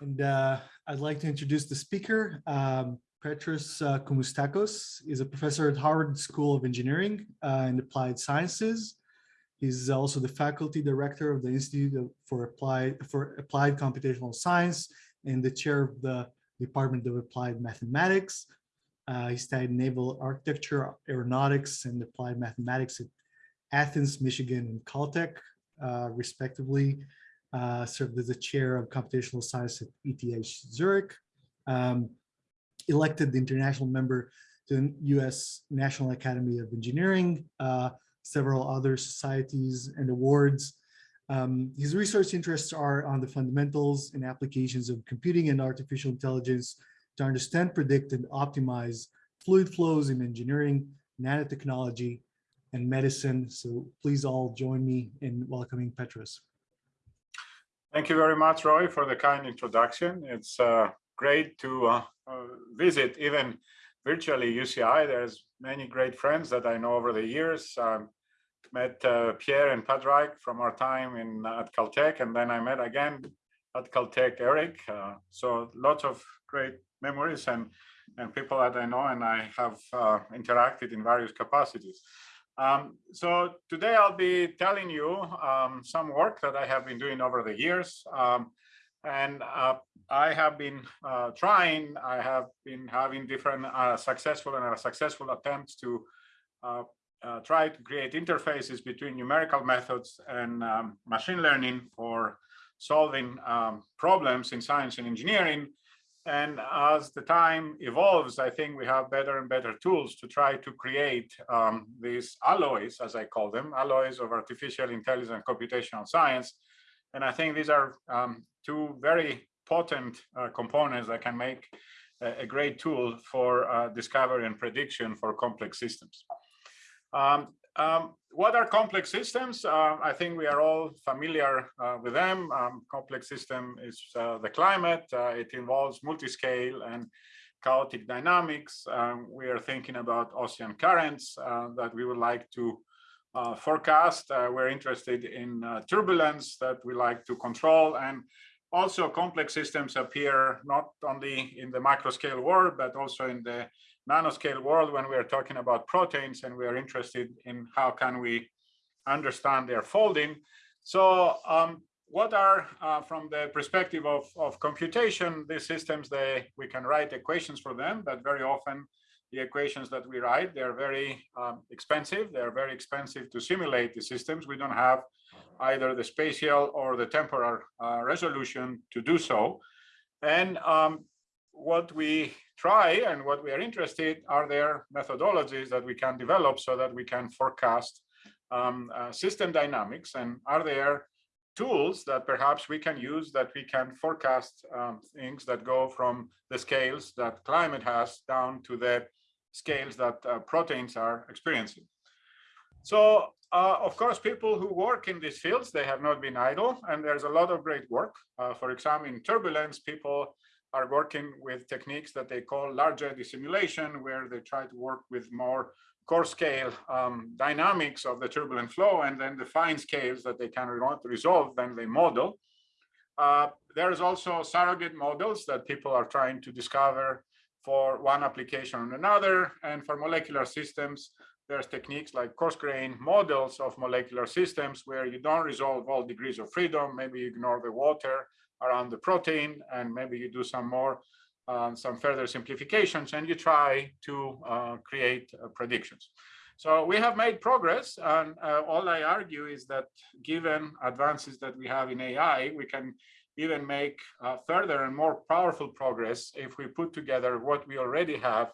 And uh, I'd like to introduce the speaker. Um, Petros uh, Koumoutsakos is a professor at Harvard School of Engineering uh, and Applied Sciences. He's also the faculty director of the Institute for Applied, for Applied Computational Science and the chair of the Department of Applied Mathematics. Uh, he studied naval architecture, aeronautics, and applied mathematics at Athens, Michigan, and Caltech, uh, respectively uh, served as the chair of computational science at ETH Zurich, um, elected the international member to the US National Academy of Engineering, uh, several other societies and awards. Um, his research interests are on the fundamentals and applications of computing and artificial intelligence to understand, predict, and optimize fluid flows in engineering, nanotechnology, and medicine. So please all join me in welcoming Petros. Thank you very much, Roy, for the kind introduction. It's uh, great to uh, uh, visit even virtually UCI. There's many great friends that I know over the years. I met uh, Pierre and Padhraic from our time in at Caltech, and then I met again at Caltech Eric. Uh, so lots of great memories and and people that I know and I have uh, interacted in various capacities. Um, so today I'll be telling you um, some work that I have been doing over the years. Um, and uh, I have been uh, trying, I have been having different uh, successful and unsuccessful attempts to uh, uh, try to create interfaces between numerical methods and um, machine learning for solving um, problems in science and engineering. And as the time evolves, I think we have better and better tools to try to create um, these alloys, as I call them, alloys of artificial intelligence and computational science. And I think these are um, two very potent uh, components that can make a, a great tool for uh, discovery and prediction for complex systems. Um, um, what are complex systems? Uh, I think we are all familiar uh, with them. Um, complex system is uh, the climate. Uh, it involves multi-scale and chaotic dynamics. Um, we are thinking about ocean currents uh, that we would like to uh, forecast. we're interested in turbulence that we like to control. And also complex systems appear not only in the macro scale world, but also in the nanoscale world when we are talking about proteins and we are interested in how can we understand their folding. So um, what are, uh, from the perspective of, of computation, these systems, they, we can write equations for them, but very often the equations that we write, they're very um, expensive. They're very expensive to simulate the systems. We don't have either the spatial or the temporal uh, resolution to do so. And um, what we try and what we are interested are there methodologies that we can develop so that we can forecast um, uh, system dynamics and are there tools that perhaps we can use that we can forecast um, things that go from the scales that climate has down to the scales that uh, proteins are experiencing. So uh, of course, people who work in these fields, they have not been idle and there's a lot of great work. Uh, for example, in turbulence, people are working with techniques that they call large eddy simulation, where they try to work with more coarse scale um, dynamics of the turbulent flow and then the fine scales that they can resolve, then they model. Uh, there's also surrogate models that people are trying to discover for one application or another. And for molecular systems, there's techniques like coarse grain models of molecular systems where you don't resolve all degrees of freedom. Maybe you ignore the water around the protein and maybe you do some more um, some further simplifications and you try to uh, create uh, predictions. So we have made progress and uh, all I argue is that given advances that we have in AI, we can even make uh, further and more powerful progress if we put together what we already have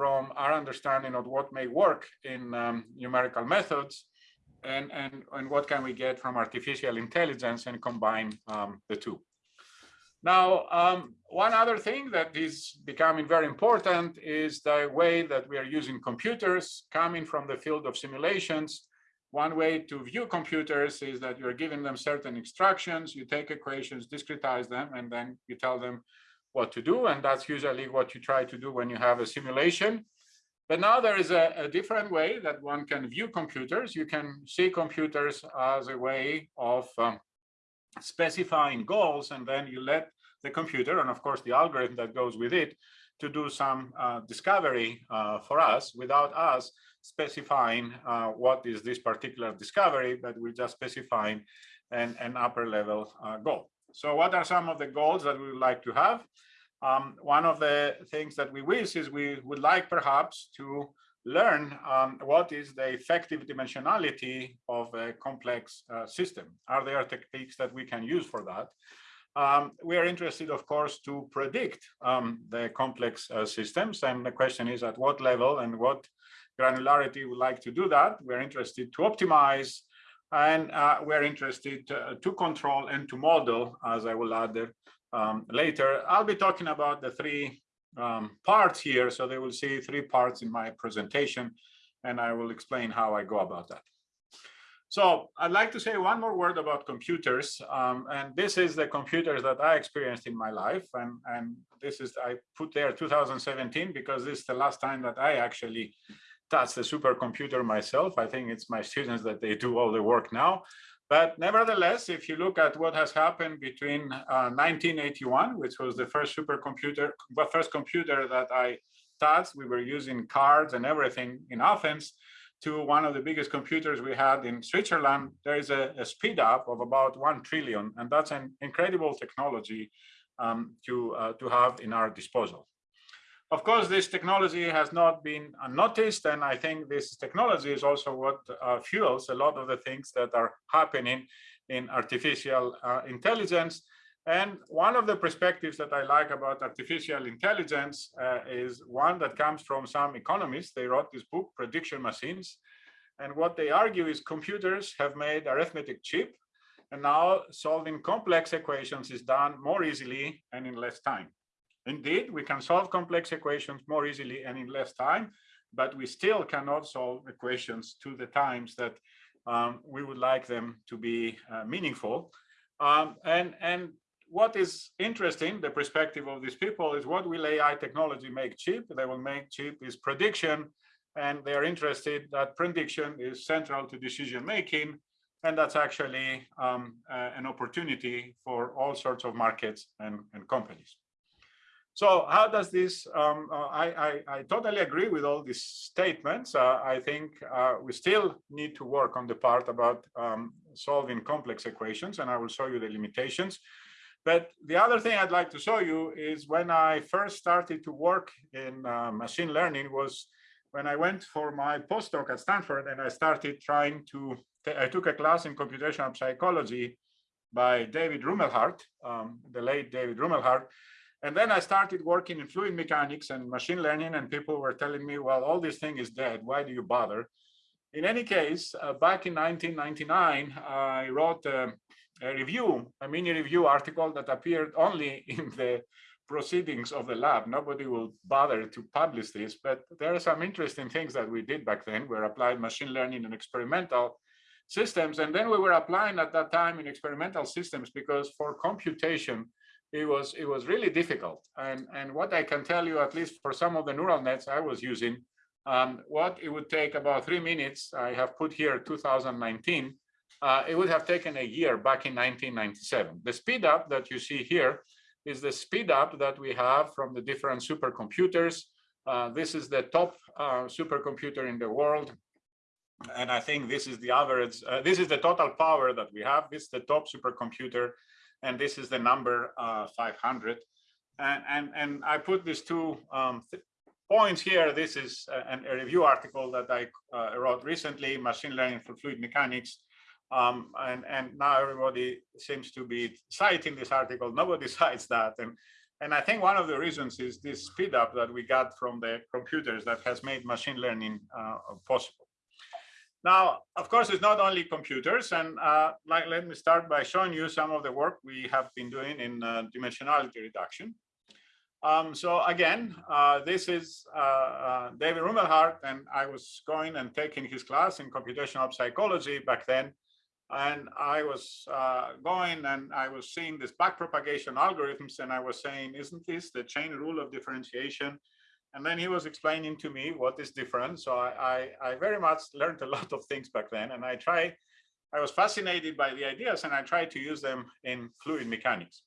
from our understanding of what may work in um, numerical methods and, and, and what can we get from artificial intelligence and combine um, the two. Now, um, one other thing that is becoming very important is the way that we are using computers coming from the field of simulations. One way to view computers is that you're giving them certain instructions, you take equations, discretize them, and then you tell them what to do. And that's usually what you try to do when you have a simulation. But now there is a, a different way that one can view computers. You can see computers as a way of um, specifying goals and then you let the computer and of course the algorithm that goes with it to do some uh, discovery uh, for us without us specifying uh, what is this particular discovery, but we're just specifying an, an upper level uh, goal. So what are some of the goals that we would like to have? Um, one of the things that we wish is we would like perhaps to learn um, what is the effective dimensionality of a complex uh, system. Are there techniques that we can use for that? Um, we are interested, of course, to predict um, the complex uh, systems. And the question is at what level and what granularity we like to do that. We're interested to optimize and uh, we're interested to, to, control and to model, as I will add um, later. I'll be talking about the three um, parts here. So they will see three parts in my presentation, and I will explain how I go about that. So I'd like to say one more word about computers. Um, and this is the computers that I experienced in my life. And, and this is, I put there 2017 because this is the last time that I actually touched the supercomputer myself. I think it's my students that they do all the work now. But nevertheless, if you look at what has happened between uh, 1981, which was the first supercomputer, the first computer that I touched, we were using cards and everything in Athens, to one of the biggest computers we had in Switzerland, there is a, a speed up of about 1 trillion. And that's an incredible technology um, to, uh, to have in our disposal. Of course, this technology has not been unnoticed, and I think this technology is also what uh, fuels a lot of the things that are happening in artificial uh, intelligence. And one of the perspectives that I like about artificial intelligence uh, is one that comes from some economists. They wrote this book, Prediction Machines. And what they argue is computers have made arithmetic cheap, and now solving complex equations is done more easily and in less time. Indeed, we can solve complex equations more easily and in less time, but we still cannot solve equations to the times that um, we would like them to be uh, meaningful. Um, and, and what is interesting, the perspective of these people is what will AI technology make cheap? They will make cheap is prediction, and they are interested that prediction is central to decision making, and that's actually um, uh, an opportunity for all sorts of markets and, and companies. So how does this, um, uh, I, I, I, totally agree with all these statements. Uh, I think uh, we still need to work on the part about um, solving complex equations, and I will show you the limitations. But the other thing I'd like to show you is when I first started to work in uh, machine learning was when I went for my postdoc at Stanford and I started trying to, I took a class in computational psychology by David Rumelhart, um, the late David Rumelhart, and then I started working in fluid mechanics and machine learning, and people were telling me, well, all this thing is dead. Why do you bother? In any case, uh, back in 1999, I wrote a, a, review, a mini review article that appeared only in the proceedings of the lab. Nobody will bother to publish this, but there are some interesting things that we did back then. We applied machine learning and experimental systems. And then we were applying at that time in experimental systems because for computation, it was it was really difficult. And and what I can tell you, at least for some of the neural nets I was using, um, what it would take about three minutes. I have put here 2019. Uh, it would have taken a year back in 1997. The speed up that you see here is the speed up that we have from the different supercomputers. Uh, this is the top uh, supercomputer in the world. And I think this is the average, uh, this is the total power that we have. This is the top supercomputer and this is the number uh, 500. And, and, and I put these two um, points here. This is a, a review article that I uh, wrote recently, Machine Learning for Fluid Mechanics. Um, and, and now everybody seems to be citing this article. Nobody cites that. And, and I think one of the reasons is this speed up that we got from the computers that has made machine learning uh, possible. Now, of course, it's not only computers, and uh, like, let me start by showing you some of the work we have been doing in uh, dimensionality reduction. Um, so again, uh, this is uh, uh, David Rumelhart, and I was going and taking his class in computational psychology back then. And I was uh, going and I was seeing this backpropagation algorithms, and I was saying, isn't this the chain rule of differentiation? And then he was explaining to me what is different. So I, I, I, very much learned a lot of things back then, and I try, I was fascinated by the ideas, and I tried to use them in fluid mechanics.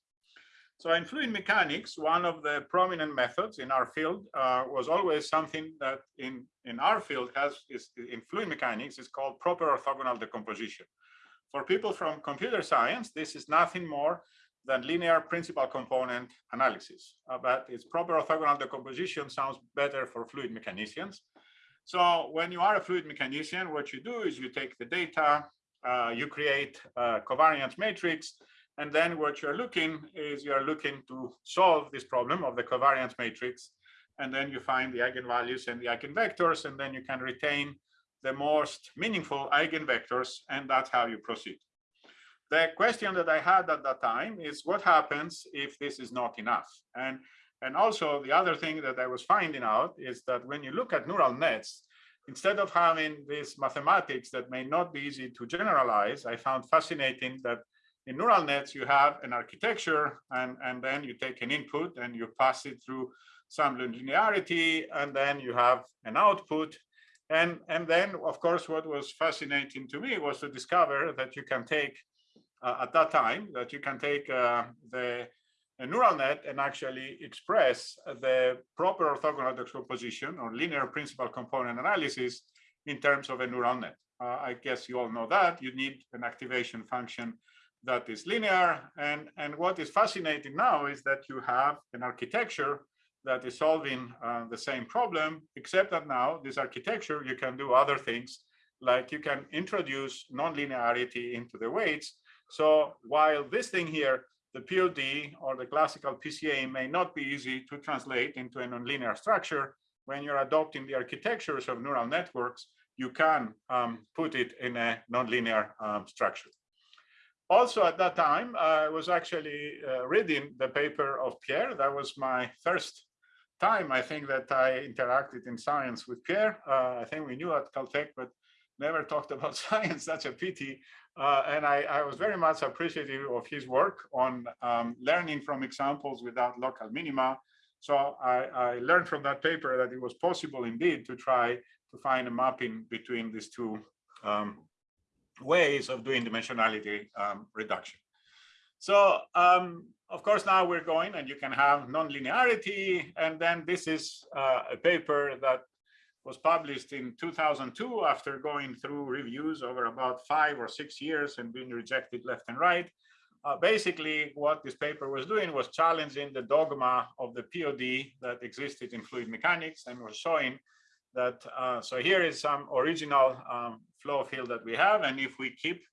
So in fluid mechanics, one of the prominent methods in our field uh, was always something that in, in our field has is in fluid mechanics is called proper orthogonal decomposition. For people from computer science, this is nothing more than linear principal component analysis, uh, but its proper orthogonal decomposition sounds better for fluid mechanicians. So when you are a fluid mechanician, what you do is you take the data, uh, you create a covariance matrix, and then what you're looking is you're looking to solve this problem of the covariance matrix. And then you find the eigenvalues and the eigenvectors, and then you can retain the most meaningful eigenvectors, and that's how you proceed. The question that I had at that time is what happens if this is not enough? And, and also the other thing that I was finding out is that when you look at neural nets, instead of having this mathematics that may not be easy to generalize, I found fascinating that in neural nets, you have an architecture and, and then you take an input and you pass it through some linearity and then you have an output. And, and then, of course, what was fascinating to me was to discover that you can take, at that time, that you can take uh, the neural net and actually express the proper orthogonal decomposition or linear principal component analysis in terms of a neural net. Uh, I guess you all know that you need an activation function that is linear. And, and what is fascinating now is that you have an architecture that is solving uh, the same problem, except that now this architecture, you can do other things, like you can introduce nonlinearity into the weights. So while this thing here, the POD or the classical PCA may not be easy to translate into a nonlinear structure, when you're adopting the architectures of neural networks, you can um, put it in a nonlinear um, structure also at that time, I was actually uh, reading the paper of Pierre. That was my first time, I think, that I interacted in science with Pierre. Uh, I think we knew at Caltech, but never talked about science, That's a pity. Uh, and I, I, was very much appreciative of his work on um, learning from examples without local minima. So I, I, learned from that paper that it was possible indeed to try to find a mapping between these two um, ways of doing dimensionality um, reduction. So um, of course, now we're going and you can have nonlinearity. And then this is uh, a paper that was published in 2002 after going through reviews over about five or six years and being rejected left and right. Uh, basically, what this paper was doing was challenging the dogma of the POD that existed in fluid mechanics and was showing that, uh, so here is some original um, flow field that we have. And if we keep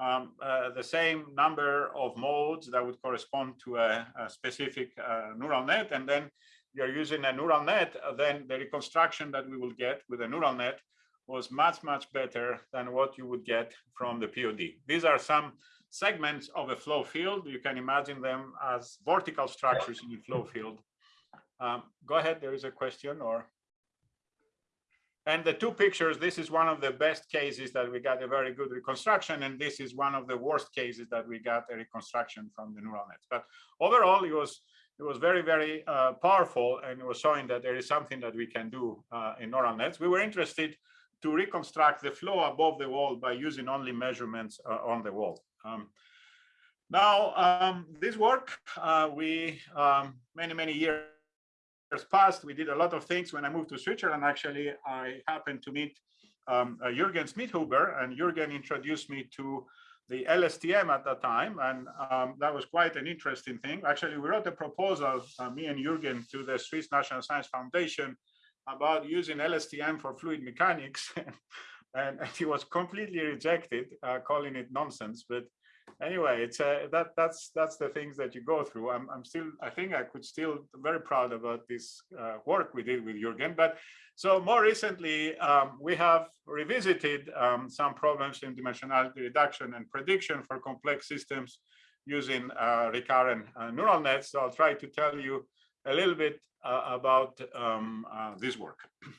um, uh, the same number of modes that would correspond to a, a specific uh, neural net, and then you're using a neural net, uh, then the reconstruction that we will get with a neural net was much, much better than what you would get from the POD. These are some segments of a flow field. You can imagine them as vortical structures in the flow field. Um, go ahead, there is a question or? And the two pictures, this is one of the best cases that we got a very good reconstruction, and this is one of the worst cases that we got a reconstruction from the neural nets. But overall, it was it was very, very uh, powerful, and it was showing that there is something that we can do uh, in neural nets. We were interested to reconstruct the flow above the wall by using only measurements uh, on the wall. Um, now, um, this work, uh, we um, many, many years passed, we did a lot of things. When I moved to Switzerland, actually, I happened to meet um, uh, Jürgen Schmidhuber, and Jürgen introduced me to the LSTM at that time, and um, that was quite an interesting thing. Actually, we wrote a proposal, uh, me and Jürgen, to the Swiss National Science Foundation about using LSTM for fluid mechanics, and, and, he was completely rejected, uh, calling it nonsense. But anyway, it's uh, that that's that's the things that you go through. I'm I'm still I think I could still very proud about this uh, work we did with Jürgen. But so more recently, um, we have revisited um, some problems in dimensionality reduction and prediction for complex systems using uh, recurrent uh, neural nets. So I'll try to tell you a little bit uh, about um, uh, this work.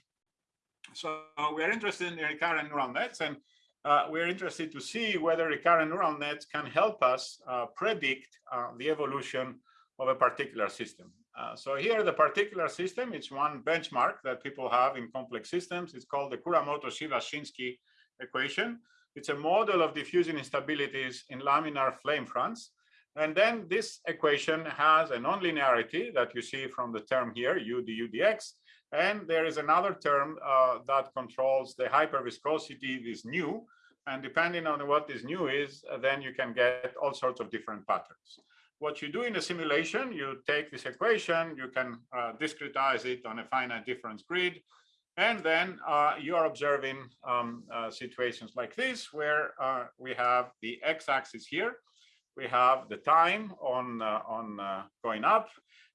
So we are interested in recurrent neural nets and uh, we're interested to see whether recurrent neural nets can help us uh, predict uh, the evolution of a particular system. Uh, so here, the particular system, it's one benchmark that people have in complex systems. It's called the Kuramoto-Sivashinsky equation. It's a model of diffusion instabilities in laminar flame fronts. And then this equation has a nonlinearity that you see from the term here, u du dx. And there is another term uh, that controls the hyperviscosity, this nu, And depending on what this nu is, uh, then you can get all sorts of different patterns. What you do in a simulation, you take this equation, you can uh, discretize it on a finite difference grid, and then uh, you are observing um, uh, situations like this, where uh, we have the x-axis here, we have the time on, uh, on going up,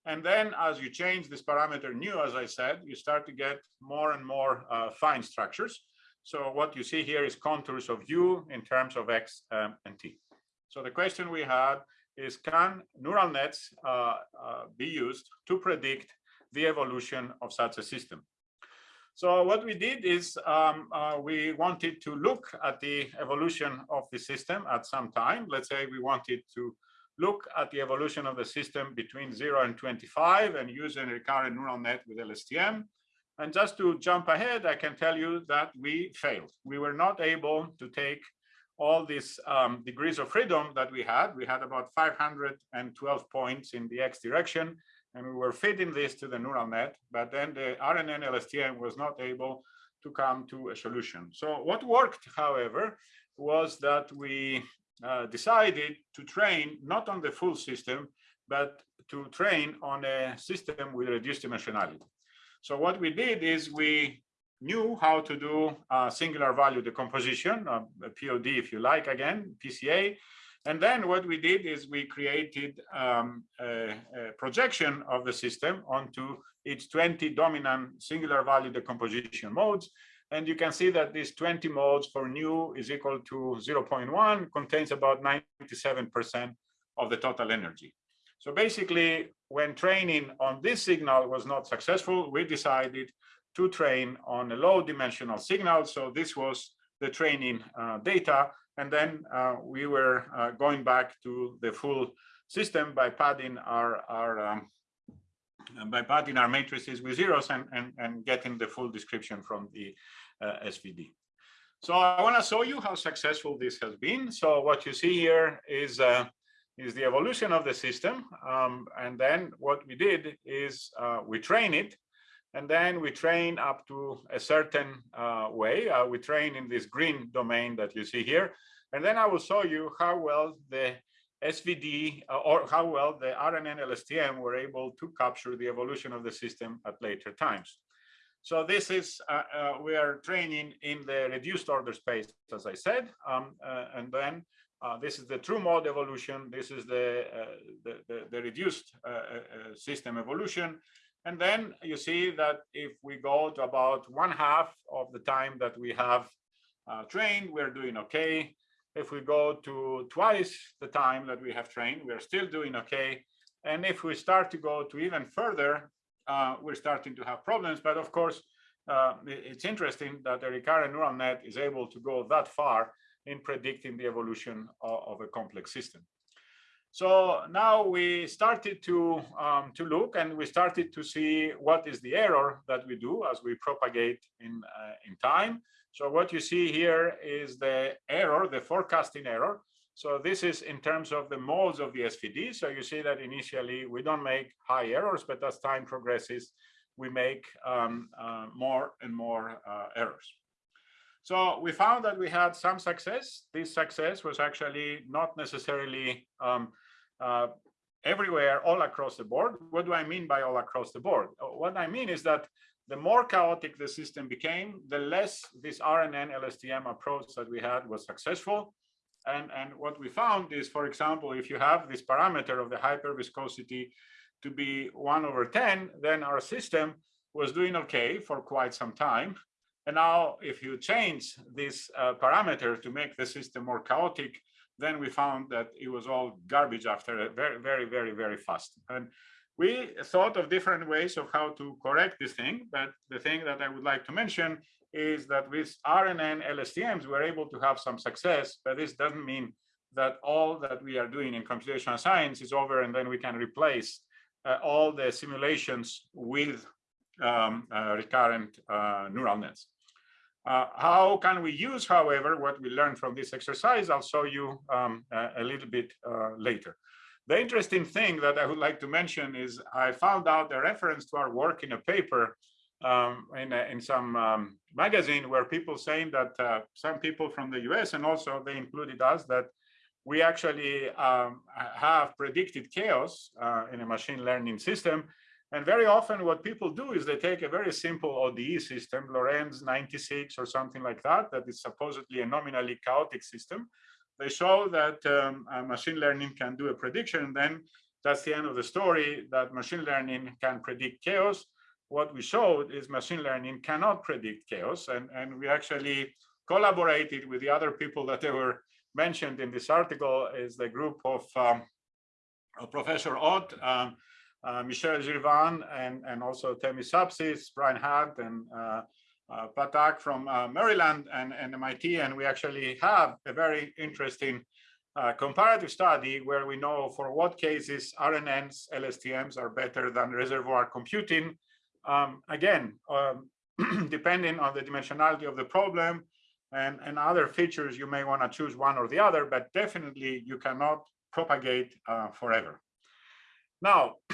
and then as you change this parameter nu, as I said, you start to get more and more fine structures. So what you see here is contours of u in terms of x um, and t. So the question we had is can neural nets uh, uh, be used to predict the evolution of such a system? So what we did is um, uh, we wanted to look at the evolution of the system at some time. Let's say we wanted to look at the evolution of the system between 0 and 25 and use a recurrent neural net with LSTM. And just to jump ahead, I can tell you that we failed. We were not able to take all these um, degrees of freedom that we had. We had about 512 points in the x direction, and we were feeding this to the neural net, but then the RNN LSTM was not able to come to a solution. So what worked, however, was that we uh, decided to train not on the full system, but to train on a system with reduced dimensionality. So what we did is we knew how to do a singular value decomposition, uh, POD if you like, again, PCA. And then what we did is we created um, a, a, projection of the system onto its 20 dominant singular value decomposition modes. And you can see that these 20 modes for nu is equal to 0.1 contains about 97% of the total energy. So basically, when training on this signal was not successful, we decided to train on a low dimensional signal. So this was the training uh, data. And then uh, we were uh, going back to the full system by padding our, our um, by padding our matrices with zeros and, and, and getting the full description from the uh, SVD. So I want to show you how successful this has been. So what you see here is uh, is the evolution of the system. Um, and then what we did is uh, we train it and then we train up to a certain uh, way. Uh, we train in this green domain that you see here. And then I will show you how well the SVD uh, or how well the RNN LSTM were able to capture the evolution of the system at later times. So this is, uh, uh, we are training in the reduced order space, as I said, um, uh, and then this is the true mode evolution. This is the, the, the, the, reduced system evolution. And then you see that if we go to about one half of the time that we have uh, trained, we're doing okay. If we go to twice the time that we have trained, we're still doing okay. And if we start to go to even further, uh, we're starting to have problems. But of course, uh, it's interesting that a recurrent neural net is able to go that far in predicting the evolution of, of a complex system. So now we started to, um, to look and we started to see what is the error that we do as we propagate in, uh, in time. So what you see here is the error, the forecasting error. So this is in terms of the modes of the SVD. So you see that initially we don't make high errors, but as time progresses, we make um, uh, more and more uh, errors. So we found that we had some success. This success was actually not necessarily um, uh, everywhere, all across the board. What do I mean by all across the board? What I mean is that the more chaotic the system became, the less this RNN LSTM approach that we had was successful. And, and what we found is, for example, if you have this parameter of the hyperviscosity to be 1 over 10, then our system was doing okay for quite some time. And now if you change this uh, parameter to make the system more chaotic, then we found that it was all garbage after very, very, very, very fast. And we thought of different ways of how to correct this thing. But the thing that I would like to mention is that with RNN LSTMs, we're able to have some success, but this doesn't mean that all that we are doing in computational science is over and then we can replace uh, all the simulations with um, uh, recurrent uh, neural nets. Uh, how can we use, however, what we learned from this exercise? I'll show you um, a, a, little bit uh, later. The interesting thing that I would like to mention is I found out a reference to our work in a paper um, in, a, in some um, magazine where people saying that uh, some people from the US and also they included us that we actually um, have predicted chaos uh, in a machine learning system. And very often what people do is they take a very simple ODE system, Lorenz 96 or something like that, that is supposedly a nominally chaotic system. They show that um, machine learning can do a prediction. Then that's the end of the story that machine learning can predict chaos what we showed is machine learning cannot predict chaos. And, and we actually collaborated with the other people that were mentioned in this article is the group of, um, of Professor Ott, um, uh, Michelle Girvan, and, and also Themis Sapsis, Brian Hunt, and uh, Pathak from uh, Maryland and, and MIT. And we actually have a very interesting uh, comparative study where we know for what cases RNNs, LSTMs are better than reservoir computing um, again, um, depending on the dimensionality of the problem and, and other features, you may want to choose one or the other, but definitely you cannot propagate uh, forever. Now,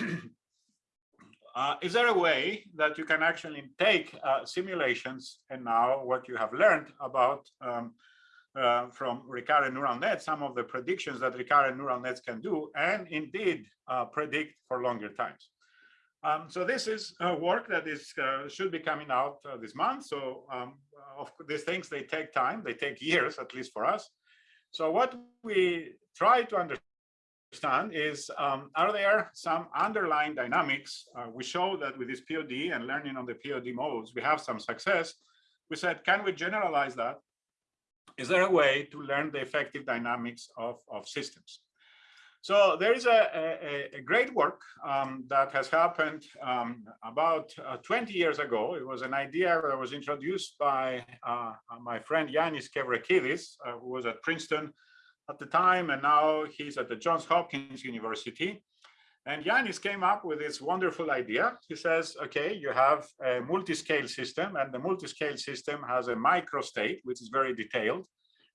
uh, is there a way that you can actually take uh, simulations and now what you have learned about um, uh, from recurrent neural nets, some of the predictions that recurrent neural nets can do, and indeed uh, predict for longer times. Um, so this is work that is uh, should be coming out uh, this month. So um, of these things, they take time, they take years, at least for us. So what we try to understand is, um, are there some underlying dynamics? Uh, we show that with this POD and learning on the POD modes, we have some success. We said, can we generalize that? Is there a way to learn the effective dynamics of, of systems? So there is a, a, a great work um, that has happened um, about uh, 20 years ago. It was an idea that was introduced by uh, my friend Yanis Kevrekidis, uh, who was at Princeton at the time, and now he's at the Johns Hopkins University. And Yanis came up with this wonderful idea. He says, okay, you have a multi-scale system, and the multi-scale system has a microstate, which is very detailed.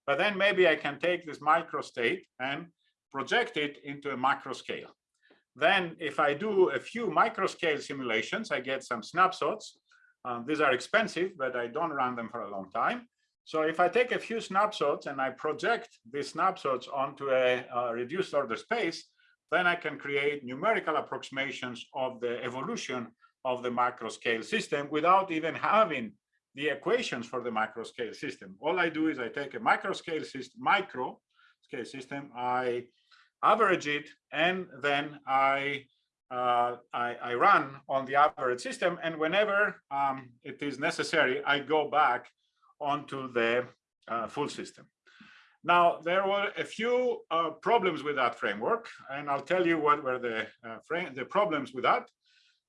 But then maybe I can take this microstate and project it into a macro scale. Then if I do a few micro scale simulations, I get some snapshots. Um, these are expensive, but I don't run them for a long time. So if I take a few snapshots and I project these snapshots onto a, a reduced order space, then I can create numerical approximations of the evolution of the macro scale system without even having the equations for the macro scale system. All I do is I take a micro scale system, micro scale system, I average it, and then I, uh, I, I, run on the average system. And whenever um, it is necessary, I go back onto the uh, full system. Now, there were a few uh, problems with that framework, and I'll tell you what were the, uh, the problems with that.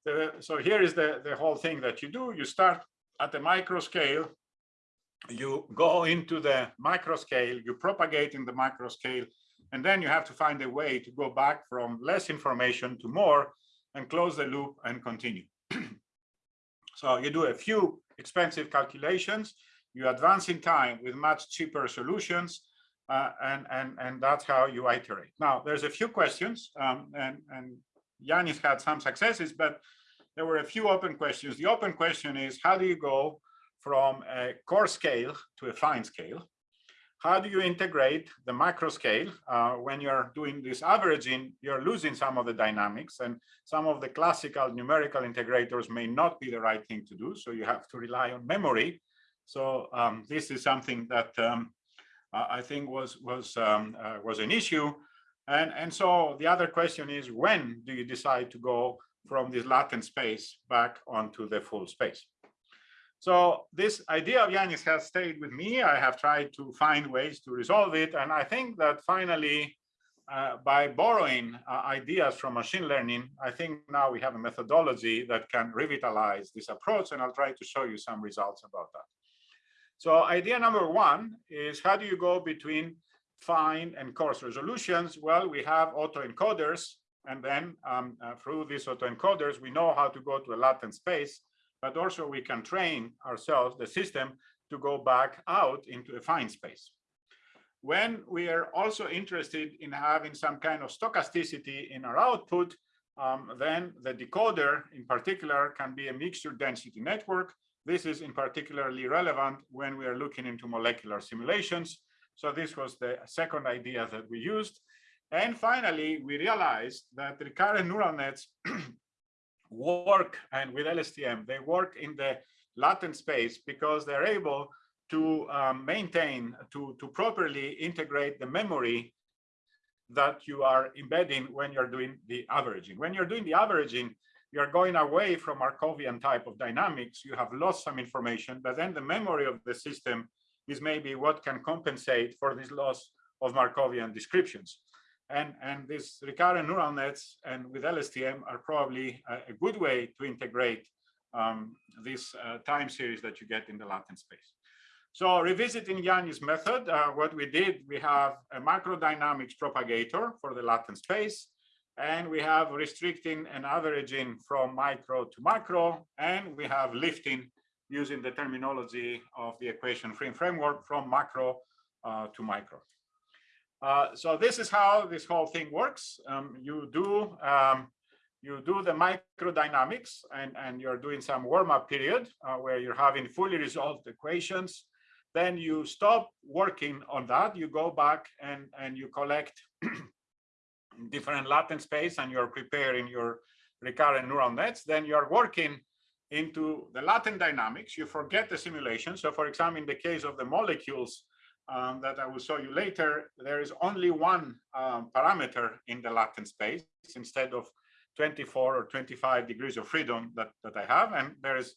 The, so here is the, the whole thing that you do. You start at the micro scale, you go into the micro scale, you propagate in the micro scale, and then you have to find a way to go back from less information to more and close the loop and continue. so you do a few expensive calculations, you advance in time with much cheaper solutions, uh, and, and, and that's how you iterate. Now, there's a few questions, um, and, and Yanis had some successes, but there were a few open questions. The open question is, how do you go from a coarse scale to a fine scale? how do you integrate the macro scale uh, when you're doing this averaging you're losing some of the dynamics and some of the classical numerical integrators may not be the right thing to do so you have to rely on memory so um, this is something that um, I think was was um, uh, was an issue and and so the other question is when do you decide to go from this latent space back onto the full space so this idea of Yanis has stayed with me. I have tried to find ways to resolve it. And I think that finally, uh, by borrowing uh, ideas from machine learning, I think now we have a methodology that can revitalize this approach. And I'll try to show you some results about that. So idea number one is how do you go between fine and coarse resolutions? Well, we have autoencoders. And then um, uh, through these autoencoders, we know how to go to a latent space but also we can train ourselves, the system, to go back out into a fine space. when we are also interested in having some kind of stochasticity in our output, um, then the decoder in particular can be a mixture density network. This is in particularly relevant when we are looking into molecular simulations. So this was the second idea that we used. And finally, we realized that recurrent neural nets work and with LSTM, they work in the latent space because they're able to um, maintain, to, to properly integrate the memory that you are embedding when you're doing the averaging. When you're doing the averaging, you're going away from Markovian type of dynamics. You have lost some information, but then the memory of the system is maybe what can compensate for this loss of Markovian descriptions. And, and these recurrent neural nets and with LSTM are probably a, a good way to integrate um, this uh, time series that you get in the latent space. So revisiting Yanni's method, uh, what we did, we have a macrodynamics propagator for the latent space, and we have restricting and averaging from micro to macro, and we have lifting using the terminology of the equation frame framework from macro uh, to micro. Uh, so this is how this whole thing works. Um, you do um, you do the microdynamics and, and you're doing some warm-up period uh, where you're having fully resolved equations then you stop working on that. You go back and, and you collect different latent space and you're preparing your recurrent neural nets. Then you're working into the latent dynamics. You forget the simulation. So for example, in the case of the molecules um, that I will show you later, there is only one um, parameter in the latent space instead of 24 or 25 degrees of freedom that, that I have. And there is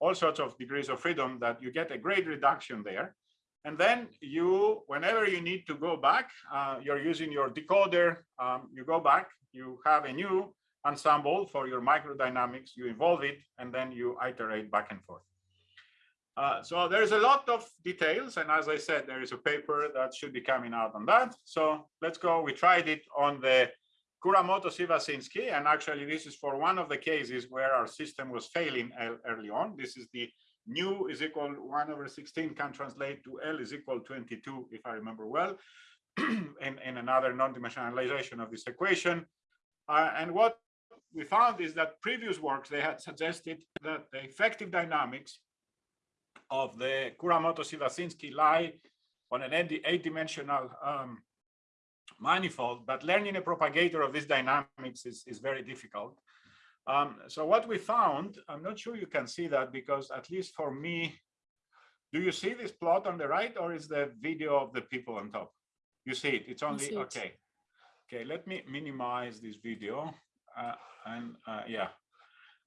all sorts of degrees of freedom that you get a great reduction there. And then you, whenever you need to go back, uh, you're using your decoder, um, you go back, you have a new ensemble for your microdynamics, you involve it, and then you iterate back and forth. Uh, so there's a lot of details. And as I said, there is a paper that should be coming out on that. So let's go. We tried it on the Kuramoto Sivashinsky, and actually this is for one of the cases where our system was failing early on. This is the nu is equal 1 over 16 can translate to L is equal 22, if I remember well, in, in another non-dimensionalization of this equation. Uh, and what we found is that previous works, they had suggested that the effective dynamics of the Kuramoto-Sivashinsky lie on an eight-dimensional um, manifold, but learning a propagator of these dynamics is, is very difficult. Um, so what we found, I'm not sure you can see that because at least for me, do you see this plot on the right or is the video of the people on top? You see it, it's only, it. okay. Okay, let me minimize this video uh, and uh, yeah,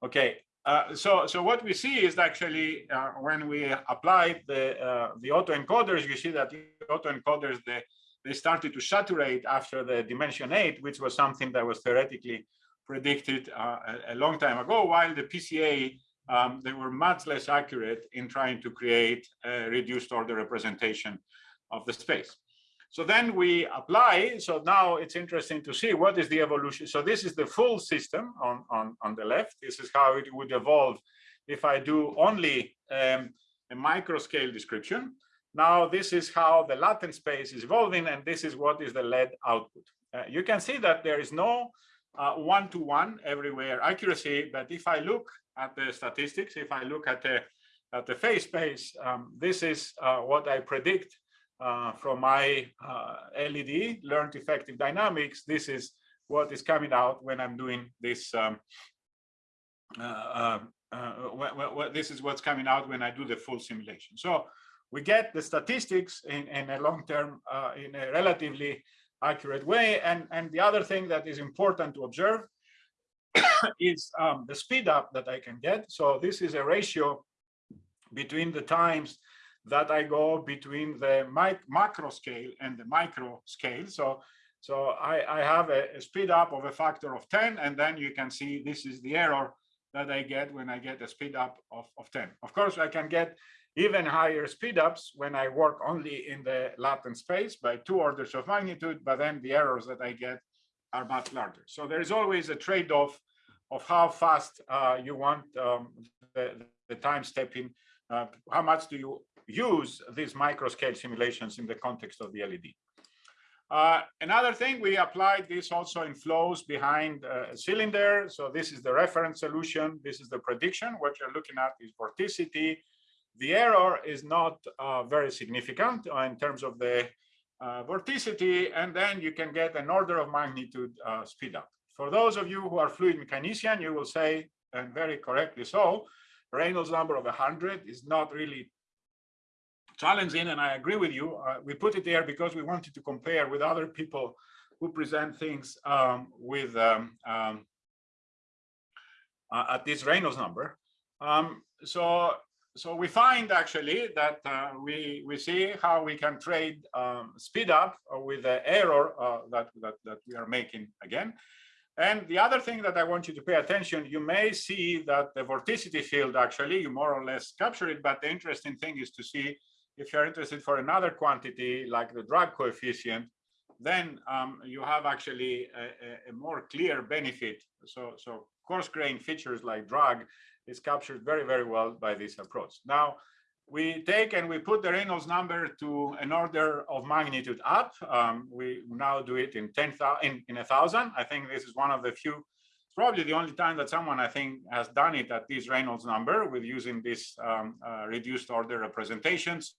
okay. Uh, so, so what we see is actually uh, when we applied the uh, the autoencoders, you see that the autoencoders the they started to saturate after the dimension eight, which was something that was theoretically predicted uh, a, long time ago, while the PCA, um, they were much less accurate in trying to create a reduced order representation of the space. So then we apply, so now it's interesting to see what is the evolution. So this is the full system on, on, on the left. This is how it would evolve if I do only um, a micro scale description. Now, this is how the latent space is evolving, and this is what is the lead output. Uh, you can see that there is no uh, one-to-one uh, everywhere accuracy, but if I look at the statistics, if I look at the at the phase space, um, this is uh, what I predict uh, from my uh, LED, learned effective dynamics. This is what is coming out when I'm doing this. Um, this is what's coming out when I do the full simulation. So we get the statistics in, in a long-term, uh, in a relatively accurate way. And, and the other thing that is important to observe is um, the speed up that I can get. So this is a ratio between the times that I go between the mic macro scale and the micro scale. So, so I, I have a, a speed up of a factor of 10, and then you can see this is the error that I get when I get a speed up of, of 10. Of course, I can get even higher speedups when I work only in the latent space by two orders of magnitude, but then the errors that I get are much larger. So there is always a trade-off of how fast uh, you want um, the, the, time stepping, uh, how much do you use these microscale simulations in the context of the LED. Uh, another thing, we applied this also in flows behind uh, a cylinder. So this is the reference solution. This is the prediction. What you're looking at is vorticity. The error is not uh, very significant uh, in terms of the uh, vorticity, and then you can get an order of magnitude uh, speed up. For those of you who are fluid mechanician, you will say, and very correctly so, Reynolds number of 100 is not really challenging, and I agree with you. Uh, we put it there because we wanted to compare with other people who present things um, with um, um, uh, at this Reynolds number. Um, so, so we find actually that uh, we we see how we can trade um, speed up with the error uh, that, that that we are making again. And the other thing that I want you to pay attention, you may see that the vorticity field actually you more or less capture it, but the interesting thing is to see if you're interested for another quantity like the drag coefficient, then um, you have actually a, a, more clear benefit. So, so coarse grain features like drag is captured very, very well by this approach. Now, we take and we put the Reynolds number to an order of magnitude up. Um, we now do it in 10,000, in, in a thousand. I think this is one of the few, probably the only time that someone I think has done it at this Reynolds number with using this um, uh, reduced order representations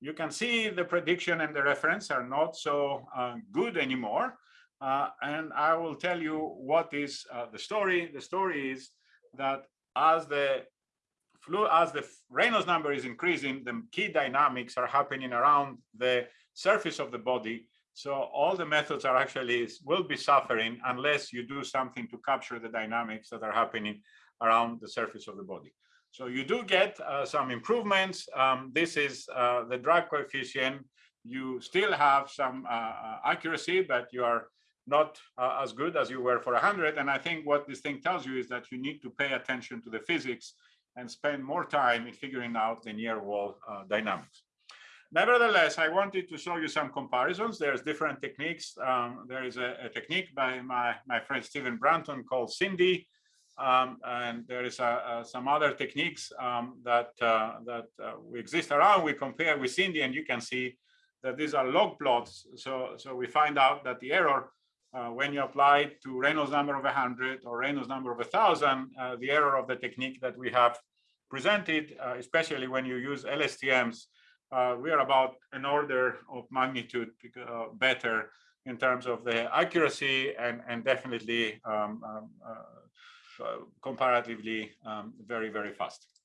you can see the prediction and the reference are not so uh, good anymore. Uh, and I will tell you what is uh, the story. The story is that as the flu, as the Reynolds number is increasing, the key dynamics are happening around the surface of the body. So all the methods are actually will be suffering unless you do something to capture the dynamics that are happening around the surface of the body. So you do get uh, some improvements. Um, this is uh, the drag coefficient. You still have some uh, uh accuracy, but you are not uh, as good as you were for 100. And I think what this thing tells you is that you need to pay attention to the physics and spend more time in figuring out the near wall uh, dynamics. Nevertheless, I wanted to show you some comparisons. There's different techniques. Um, there is a, a, technique by my, my friend Steven Brunton called SINDy. um, and there is some other techniques um, that uh, that uh, we exist around. We compare with SINDy and you can see that these are log plots. So so we find out that the error uh, when you apply to Reynolds number of 100 or Reynolds number of 1,000, uh, the error of the technique that we have presented, uh, especially when you use LSTMs, we are about an order of magnitude better in terms of the accuracy and, and definitely um, um, uh, comparatively um, very, very fast.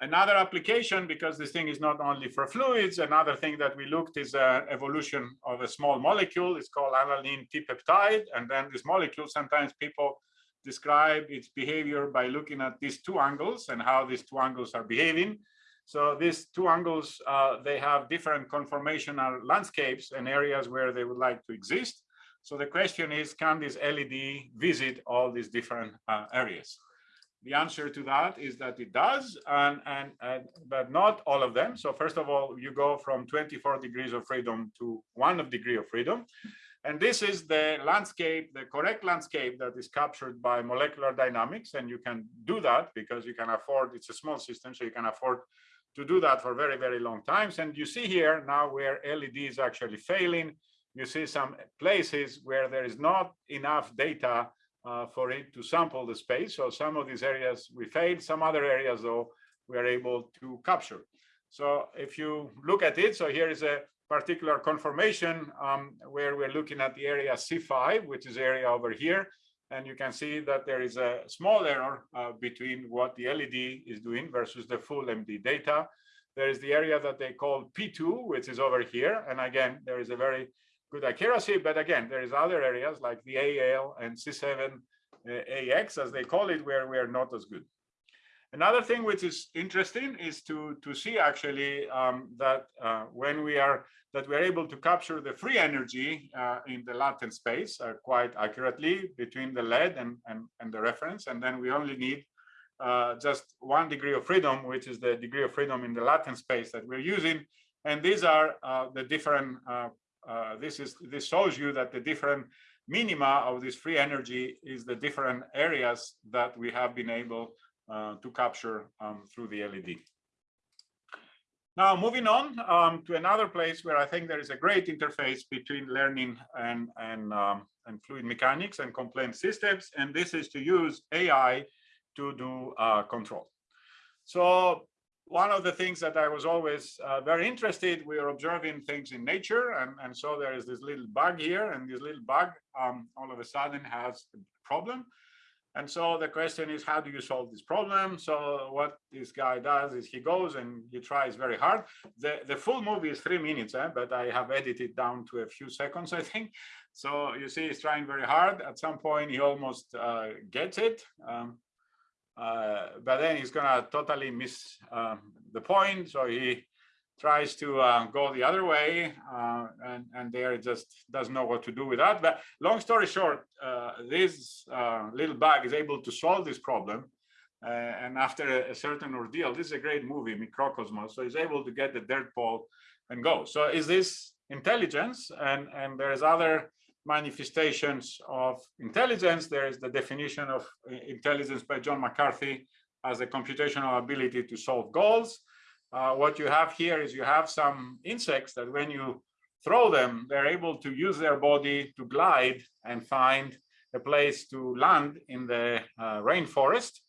Another application, because this thing is not only for fluids, another thing that we looked is uh, evolution of a small molecule. It's called alanine dipeptide. And then this molecule, sometimes people describe its behavior by looking at these two angles and how these two angles are behaving. So these two angles, uh, they have different conformational landscapes and areas where they would like to exist. So the question is, can this LED visit all these different uh, areas? The answer to that is that it does, and, and, and, but not all of them. So first of all, you go from 24 degrees of freedom to one of degree of freedom. And this is the landscape, the correct landscape that is captured by molecular dynamics. And you can do that because you can afford, it's a small system, so you can afford to do that for very, very long times. And you see here now where LED is actually failing, you see some places where there is not enough data uh, for it to sample the space. So some of these areas we failed, some other areas though we are able to capture. So if you look at it, so here is a particular conformation um, where we're looking at the area C5, which is area over here. And you can see that there is a small error uh, between what the LED is doing versus the full MD data. There is the area that they call P2, which is over here. And again, there is a very good accuracy. But again, there is other areas like the AL and C7 uh, as they call it, where we are not as good. Another thing which is interesting is to, to see actually um, that uh, when we are that we're able to capture the free energy uh, in the latent space uh, quite accurately between the lead and, and, and the reference. And then we only need uh, just one degree of freedom, which is the degree of freedom in the latent space that we're using. And these are uh, the different uh, this is this shows you that the different minima of this free energy is the different areas that we have been able uh, to capture um, through the LED. Now, moving on um, to another place where I think there is a great interface between learning and, and, um, and fluid mechanics and compliant systems, and this is to use AI to do uh, control. So one of the things that I was always uh, very interested, we are observing things in nature, and, and so there is this little bug here, and this little bug um, all of a sudden has a problem. And so the question is, how do you solve this problem? So what this guy does is he goes and he tries very hard. The, the full movie is three minutes, eh? but I have edited down to a few seconds, I think. So you see he's trying very hard. At some point, he almost uh, gets it. Um, uh, but then he's gonna totally miss um, the point. So he tries to uh, go the other way uh, and, and there just doesn't know what to do with that. But long story short, uh, this uh, little bug is able to solve this problem. And after a, a, certain ordeal, this is a great movie, Microcosmos. So he's able to get the dirt ball and go. So is this intelligence? And, and there's other manifestations of intelligence. There is the definition of intelligence by John McCarthy as a computational ability to solve goals uh, what you have here is you have some insects that when you throw them, they're able to use their body to glide and find a place to land in the uh, rainforest.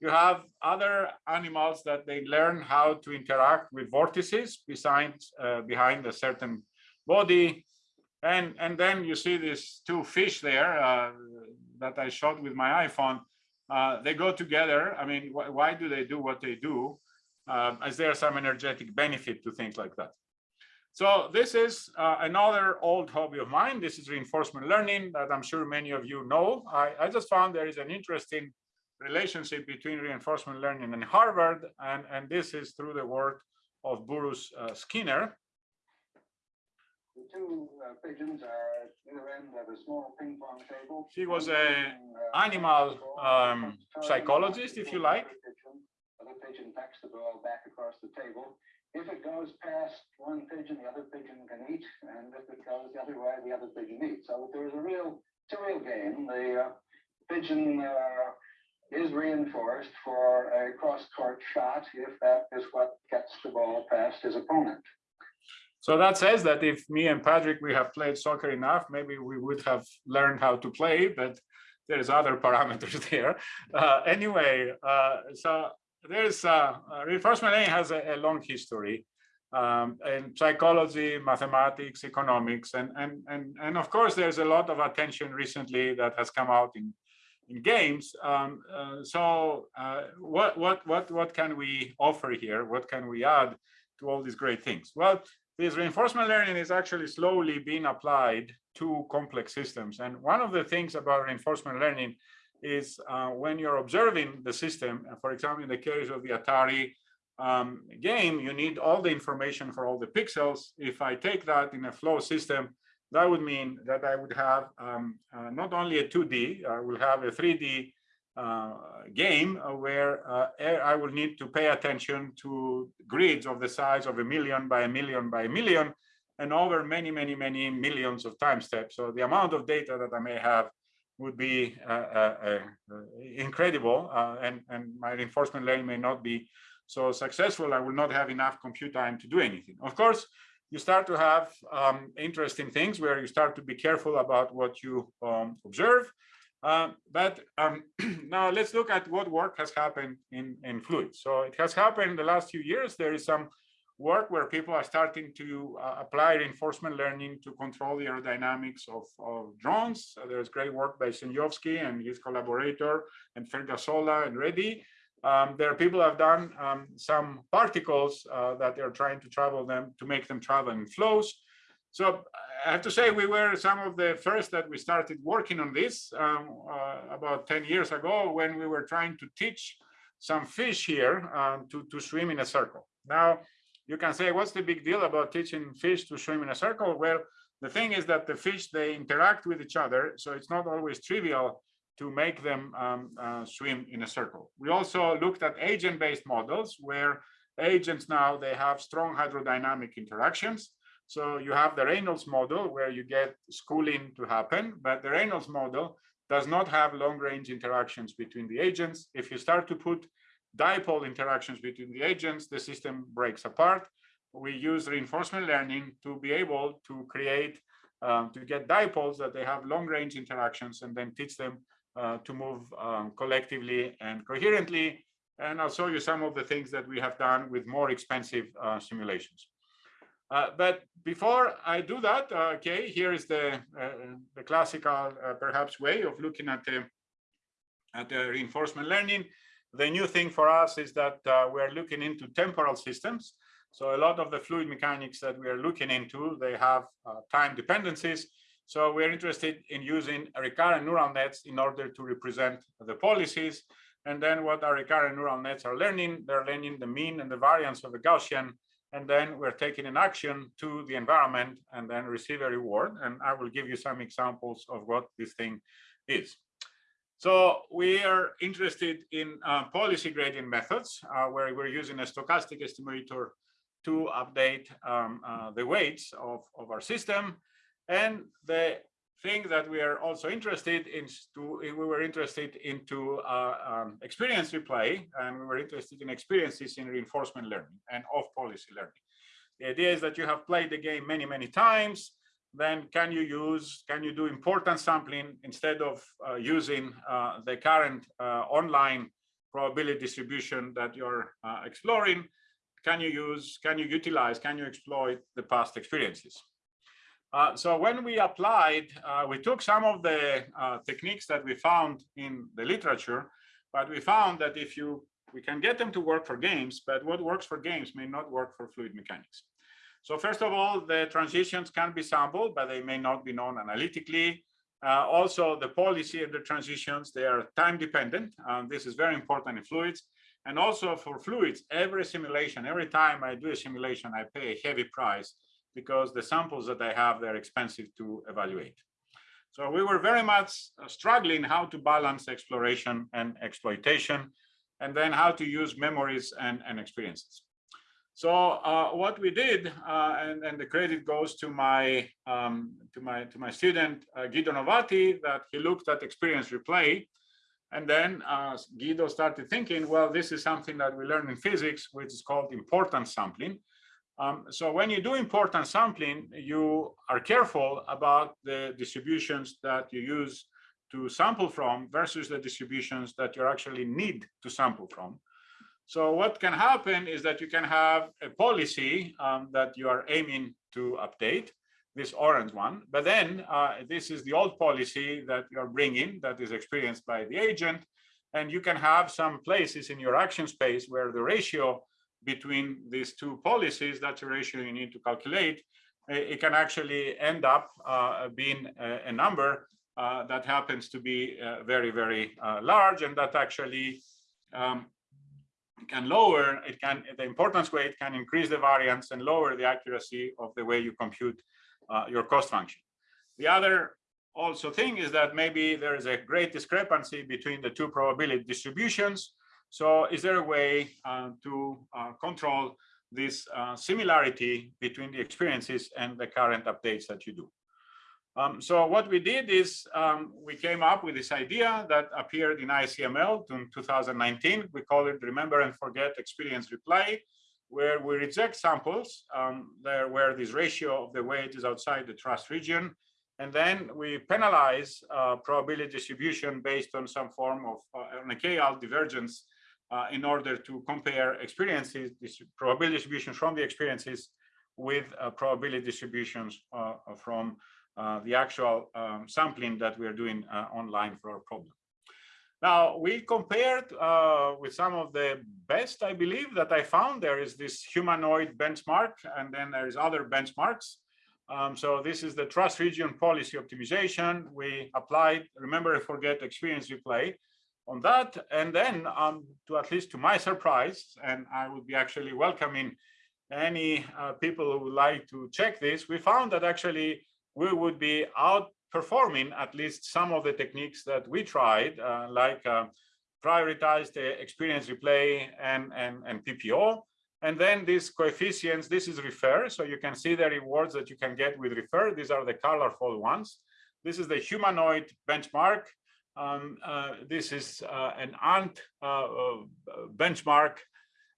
You have other animals that they learn how to interact with vortices besides, uh, behind a certain body. And, and then you see these two fish there uh, that I shot with my iPhone. Uh, they go together. I mean, wh why do they do what they do? um, as there's some energetic benefit to things like that. So this is uh, another old hobby of mine. This is reinforcement learning that I'm sure many of you know. I, I just found there is an interesting relationship between reinforcement learning and Harvard, and, and this is through the work of Burrhus uh, Skinner. The two uh, pigeons are at either end of a small ping pong table. He was a uh, animal um, psychologist, if you like, other pigeon pecks the ball back across the table. If it goes past one pigeon, the other pigeon can eat, and if it goes the other way, the other pigeon eats. So there's a real, it's a real game. The uh, pigeon uh, is reinforced for a cross-court shot if that is what gets the ball past his opponent. So that says that if me and Patrick, we have played soccer enough, maybe we would have learned how to play, but there's other parameters there. Uh, anyway, uh, so there's uh, uh, reinforcement learning has a, a long history um, in psychology, mathematics, economics, and, and, and, and of course, there's a lot of attention recently that has come out in, in games. Um, uh, so uh, what, what, what, what can we offer here? What can we add to all these great things? Well, this reinforcement learning is actually slowly being applied to complex systems. And one of the things about reinforcement learning is uh, when you're observing the system, for example, in the case of the Atari um, game, you need all the information for all the pixels. If I take that in a flow system, that would mean that I would have um, uh, not only a 2D, I will have a 3D uh, game where uh, I will need to pay attention to grids of the size of a million by a million by a million and over many, many, many millions of time steps. So the amount of data that I may have would be uh, uh, uh, incredible and, and my reinforcement learning may not be so successful. I will not have enough compute time to do anything. Of course, you start to have um, interesting things where you start to be careful about what you um, observe. Uh, but um, now let's look at what work has happened in, in fluids. So it has happened in the last few years. There is some work where people are starting to uh, apply reinforcement learning to control the aerodynamics of, of drones. There's great work by Sejnowski and his collaborator and Vergassola and Reddy. Um, there are people have done um, some particles uh, that they're trying to travel them to make them travel in flows. So I have to say we were some of the first that we started working on this um, uh, about 10 years ago when we were trying to teach some fish here um, to, to swim in a circle. Now, you can say, what's the big deal about teaching fish to swim in a circle? Well, the thing is that the fish, they interact with each other. So it's not always trivial to make them um, uh, swim in a circle. We also looked at agent-based models where agents now, they have strong hydrodynamic interactions. So you have the Reynolds model where you get schooling to happen, but the Reynolds model does not have long range interactions between the agents. If you start to put dipole interactions between the agents, the system breaks apart. we use reinforcement learning to be able to create, um, to get dipoles that they have long range interactions and then teach them uh, to move um, collectively and coherently. And I'll show you some of the things that we have done with more expensive uh, simulations. Uh, but before I do that, uh, okay, here is the, uh, the classical, uh, perhaps, way of looking at the, at the reinforcement learning. The new thing for us is that we're looking into temporal systems. So a lot of the fluid mechanics that we are looking into, they have time dependencies. So we're interested in using recurrent neural nets in order to represent the policies. And then what our recurrent neural nets are learning, they're learning the mean and the variance of a Gaussian. And then we're taking an action to the environment and then receive a reward. And I will give you some examples of what this thing is. So we are interested in uh, policy gradient methods, uh, where we're using a stochastic estimator to update um, uh, the weights of, of our system. And the thing that we are also interested in, to, we were interested into uh, um, experience replay, and we were interested in experiences in reinforcement learning and off policy learning. The idea is that you have played the game many, many times, then can you use, can you do importance sampling instead of uh, using uh, the current uh, online probability distribution that you're uh, exploring? Can you use, can you utilize, can you exploit the past experiences? Uh, so when we applied, uh, we took some of the techniques that we found in the literature, but we found that if you, we can get them to work for games, but what works for games may not work for fluid mechanics. So first of all, the transitions can be sampled, but they may not be known analytically. Uh, also, the policy of the transitions, they are time dependent. Um, this is very important in fluids. And also for fluids, every simulation, every time I do a simulation, I pay a heavy price because the samples that I have, they're expensive to evaluate. So we were very much uh, struggling how to balance exploration and exploitation, and then how to use memories and, and experiences. So uh, what we did, uh, and, and the credit goes to my um, to my to my student uh, Guido Novati, that he looked at experience replay, and then uh, Guido started thinking, well, this is something that we learn in physics, which is called importance sampling. Um, so when you do importance sampling, you are careful about the distributions that you use to sample from versus the distributions that you actually need to sample from. So what can happen is that you can have a policy um, that you are aiming to update, this orange one, but then uh, this is the old policy that you're bringing that is experienced by the agent. And you can have some places in your action space where the ratio between these two policies, that's a ratio you need to calculate, it can actually end up uh, being a, a number uh, that happens to be uh, very, very uh, large and that actually um, can lower, it can, the importance weight can increase the variance and lower the accuracy of the way you compute uh, your cost function. The other also thing is that maybe there is a great discrepancy between the two probability distributions. So is there a way uh, to uh, control this uh, similarity between the experiences and the current updates that you do? Um, so what we did is um, we came up with this idea that appeared in ICML in 2019. We call it Remember and Forget Experience Replay, where we reject samples um, there where this ratio of the weight is outside the trust region. And then we penalize uh, probability distribution based on some form of uh, on a KL divergence uh, in order to compare experiences, this probability distribution from the experiences with uh, probability distributions uh, from uh, the actual um, sampling that we are doing uh, online for our problem. Now, we compared uh, with some of the best, I believe, that I found. There is this humanoid benchmark, and then there is other benchmarks. Um, so this is the trust region policy optimization. We applied, remember forget experience replay on that. And then um, to at least to my surprise, and I would be actually welcoming any uh, people who would like to check this, we found that actually we would be outperforming at least some of the techniques that we tried, uh, like uh, prioritize the experience replay and, and, and PPO. And then these coefficients, this is ReF-ER. So you can see the rewards that you can get with ReF-ER. These are the colorful ones. This is the humanoid benchmark. Um, uh, this is uh, an ant uh, benchmark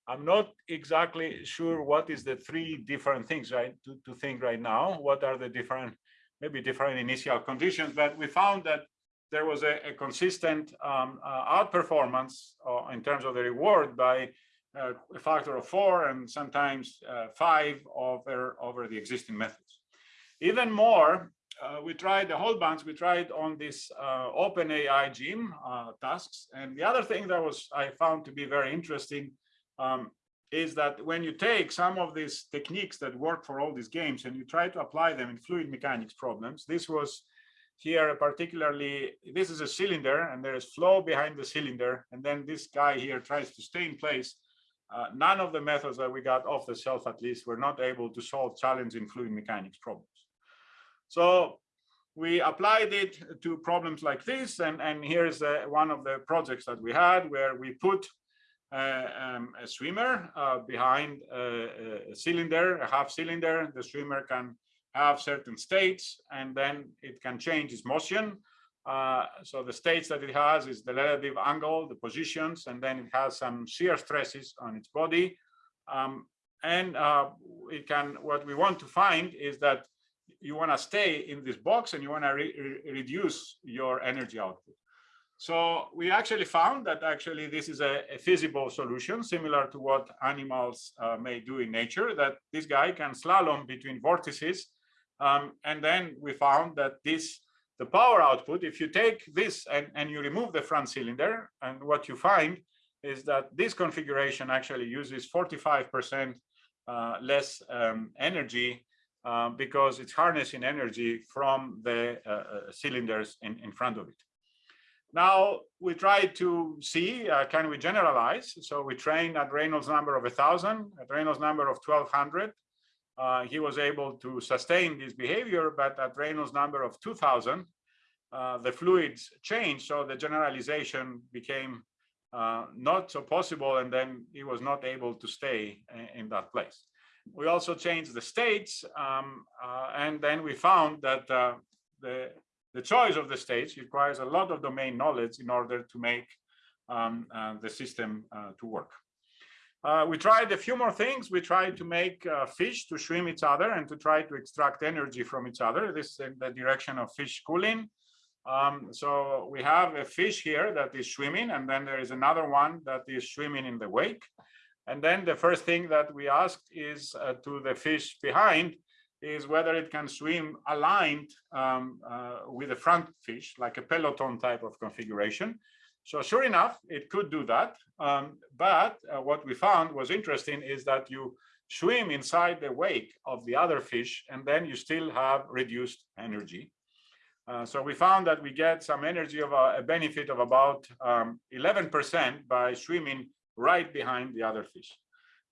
I'm not exactly sure what is the three different things, right, to, to think right now. What are the different, maybe different initial conditions, but we found that there was a, a consistent um, uh, outperformance uh, in terms of the reward by uh, a factor of four and sometimes five over, over the existing methods. Even more, uh, we tried the whole bunch, we tried on this uh, OpenAI gym tasks. And the other thing that was I found to be very interesting um, is that when you take some of these techniques that work for all these games and you try to apply them in fluid mechanics problems, this was here particularly, this is a cylinder and there is flow behind the cylinder. And then this guy here tries to stay in place. Uh, none of the methods that we got off the shelf, at least, were not able to solve challenging fluid mechanics problems. So we applied it to problems like this. And, and here's uh, one of the projects that we had where we put uh, um, a swimmer uh, behind a, a, cylinder, a half cylinder. The swimmer can have certain states and then it can change its motion. Uh, so the states that it has is the relative angle, the positions, and then it has some shear stresses on its body. Um, and uh, it can, what we want to find is that you want to stay in this box and you want to re re reduce your energy output. So we actually found that actually this is a, a feasible solution, similar to what animals uh, may do in nature, that this guy can slalom between vortices. Um, and then we found that this, the power output, if you take this and, and you remove the front cylinder, and what you find is that this configuration actually uses 45% uh, less um, energy uh, because it's harnessing energy from the uh, uh, cylinders in, in front of it. Now we try to see, uh, can we generalize? So we trained at Reynolds number of 1,000, at Reynolds number of 1,200. Uh, he was able to sustain this behavior, but at Reynolds number of 2,000, uh, the fluids changed, so the generalization became not so possible, and then he was not able to stay in, in that place. We also changed the states, um, uh, and then we found that uh, the the choice of the states requires a lot of domain knowledge in order to make um, uh, the system uh, to work. Uh, we tried a few more things. We tried to make uh, fish to swim each other and to try to extract energy from each other. This is in the direction of fish schooling. Um, so we have a fish here that is swimming, and then there is another one that is swimming in the wake. And then the first thing that we asked is uh, to the fish behind, is whether it can swim aligned um, uh, with the front fish, like a peloton type of configuration. So sure enough, it could do that. Um, but uh, what we found was interesting is that you swim inside the wake of the other fish, and then you still have reduced energy. Uh, so we found that we get some energy of a, a benefit of about 11% um, by swimming right behind the other fish.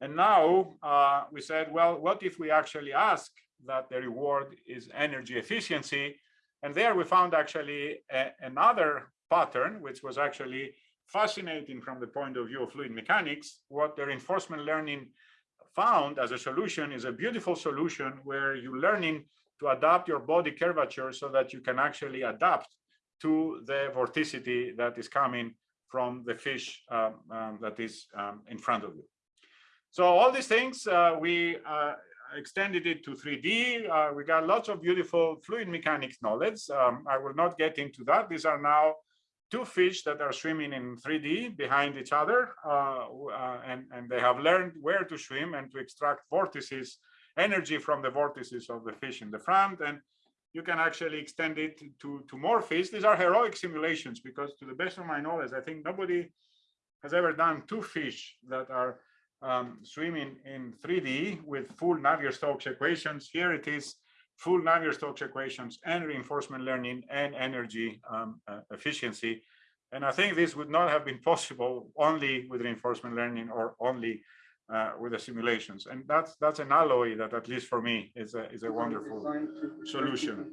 And now uh, we said, well, what if we actually ask that the reward is energy efficiency. And there we found actually a, another pattern, which was actually fascinating from the point of view of fluid mechanics. What the reinforcement learning found as a solution is a beautiful solution where you're learning to adapt your body curvature so that you can actually adapt to the vorticity that is coming from the fish um, um, that is um, in front of you. So all these things uh, we uh, extended it to 3D. Uh, we got lots of beautiful fluid mechanics knowledge. Um, I will not get into that. These are now two fish that are swimming in 3D behind each other, uh, uh, and, and they have learned where to swim and to extract vortices, energy from the vortices of the fish in the front. And you can actually extend it to, to more fish. These are heroic simulations because to the best of my knowledge, I think nobody has ever done two fish that are um, swimming in 3D with full Navier-Stokes equations. Here it is full Navier-Stokes equations and reinforcement learning and energy um, uh, efficiency. And I think this would not have been possible only with reinforcement learning or only uh, with the simulations. And that's that's an alloy that, at least for me, is a, is a wonderful solution.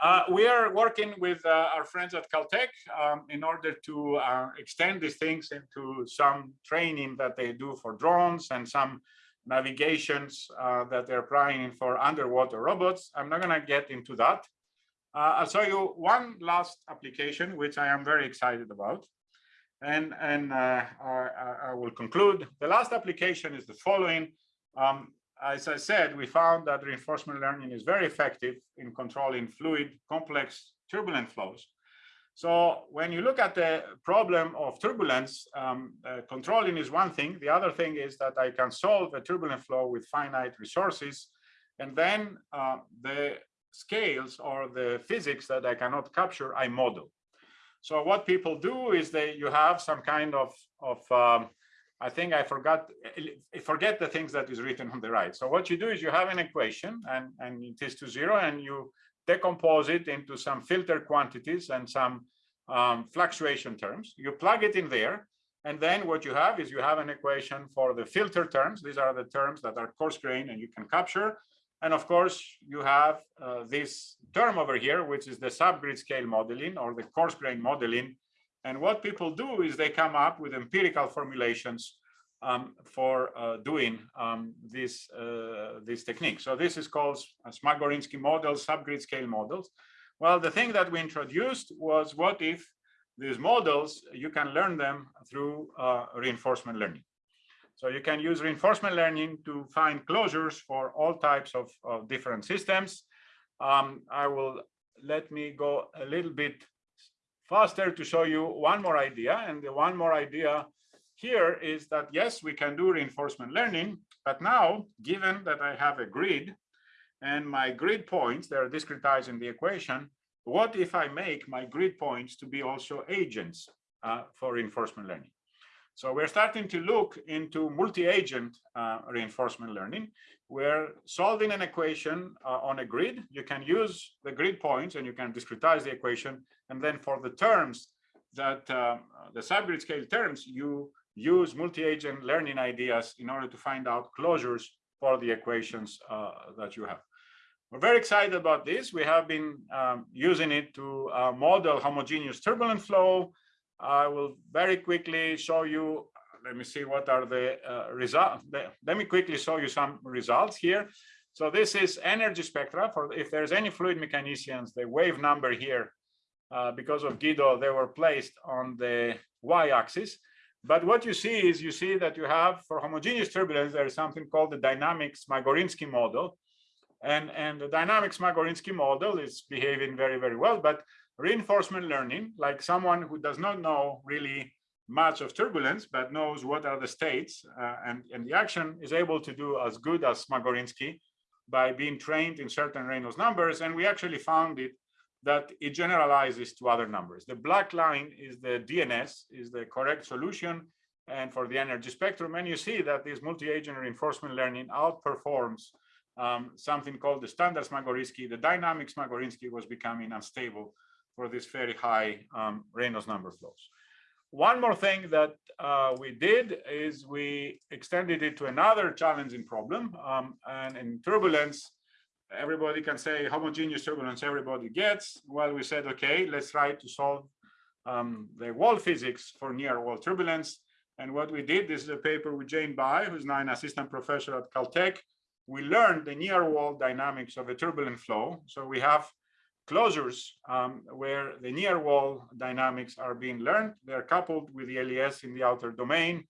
Uh, we are working with uh, our friends at Caltech um, in order to uh, extend these things into some training that they do for drones and some navigations uh, that they're applying for underwater robots. I'm not going to get into that. Uh, I'll show you one last application, which I am very excited about. And, and uh, I, I will conclude. The last application is the following. Um, as I said, we found that reinforcement learning is very effective in controlling fluid, complex, turbulent flows. So when you look at the problem of turbulence, um, uh, controlling is one thing. The other thing is that I can solve a turbulent flow with finite resources. And then uh, the scales or the physics that I cannot capture, I model. So what people do is they you have some kind of, of um, I think I forgot, forget the things that is written on the right. So what you do is you have an equation and, and it is to zero and you decompose it into some filter quantities and some um, fluctuation terms. You plug it in there. And then what you have is you have an equation for the filter terms. These are the terms that are coarse grain and you can capture. And of course, you have uh, this term over here, which is the subgrid scale modeling or the coarse grain modeling. And what people do is they come up with empirical formulations um, for uh, doing um, this, uh, this technique. So this is called Smagorinsky models, subgrid scale models. Well, the thing that we introduced was what if these models, you can learn them through uh, reinforcement learning. So you can use reinforcement learning to find closures for all types of, of different systems. Um, I will let me go a little bit faster to show you one more idea. And the one more idea here is that, yes, we can do reinforcement learning, but now, given that I have a grid and my grid points, they're discretized in the equation, what if I make my grid points to be also agents uh, for reinforcement learning? So we're starting to look into multi-agent uh, reinforcement learning. We're solving an equation uh, on a grid. You can use the grid points and you can discretize the equation. And then for the terms that uh, the subgrid scale terms, you use multi-agent learning ideas in order to find out closures for the equations uh, that you have. We're very excited about this. We have been um, using it to uh, model homogeneous turbulent flow. I will very quickly show you, let me see what are the uh, results. Let me quickly show you some results here. So this is energy spectra for if there's any fluid mechanicians, the wave number here, uh, because of Guido, they were placed on the y-axis. But what you see is you see that you have for homogeneous turbulence, there is something called the dynamic Smagorinsky model. And, and the dynamic Smagorinsky model is behaving very, very well. But reinforcement learning, like someone who does not know really much of turbulence, but knows what are the states uh, and, and the action is able to do as good as Smagorinsky by being trained in certain Reynolds numbers. And we actually found it that it generalizes to other numbers. The black line is the DNS, is the correct solution, and for the energy spectrum. And you see that this multi-agent reinforcement learning outperforms um, something called the standard Smagorinsky. The dynamic Smagorinsky was becoming unstable for these very high um, Reynolds number flows. One more thing that uh, we did is we extended it to another challenging problem. Um, and in turbulence, everybody can say homogeneous turbulence everybody gets. Well, we said, okay, let's try to solve um, the wall physics for near wall turbulence. And what we did, this is a paper with Jane Bae, who's now an assistant professor at Caltech. We learned the near wall dynamics of a turbulent flow. So we have closures um, where the near wall dynamics are being learned. They're coupled with the LES in the outer domain.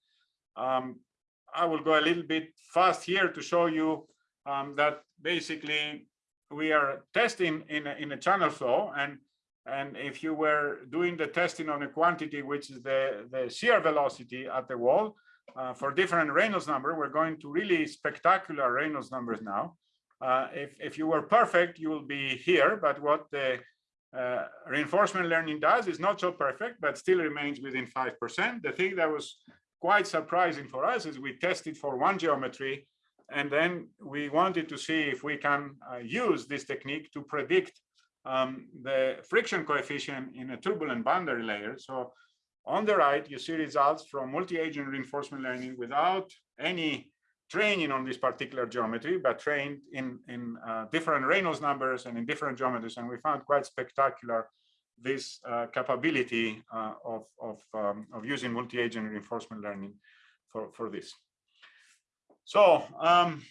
Um, I will go a little bit fast here to show you um, that basically we are testing in a, in a channel flow and and if you were doing the testing on a quantity which is the the shear velocity at the wall uh, for different Reynolds number we're going to really spectacular Reynolds numbers now uh, if if you were perfect you will be here but what the uh, reinforcement learning does is not so perfect but still remains within five percent the thing that was quite surprising for us is we tested for one geometry and then we wanted to see if we can uh, use this technique to predict um, the friction coefficient in a turbulent boundary layer. So on the right, you see results from multi-agent reinforcement learning without any training on this particular geometry, but trained in, in uh, different Reynolds numbers and in different geometries. And we found quite spectacular this uh, capability uh, of, of, um, of using multi-agent reinforcement learning for, for this. So um,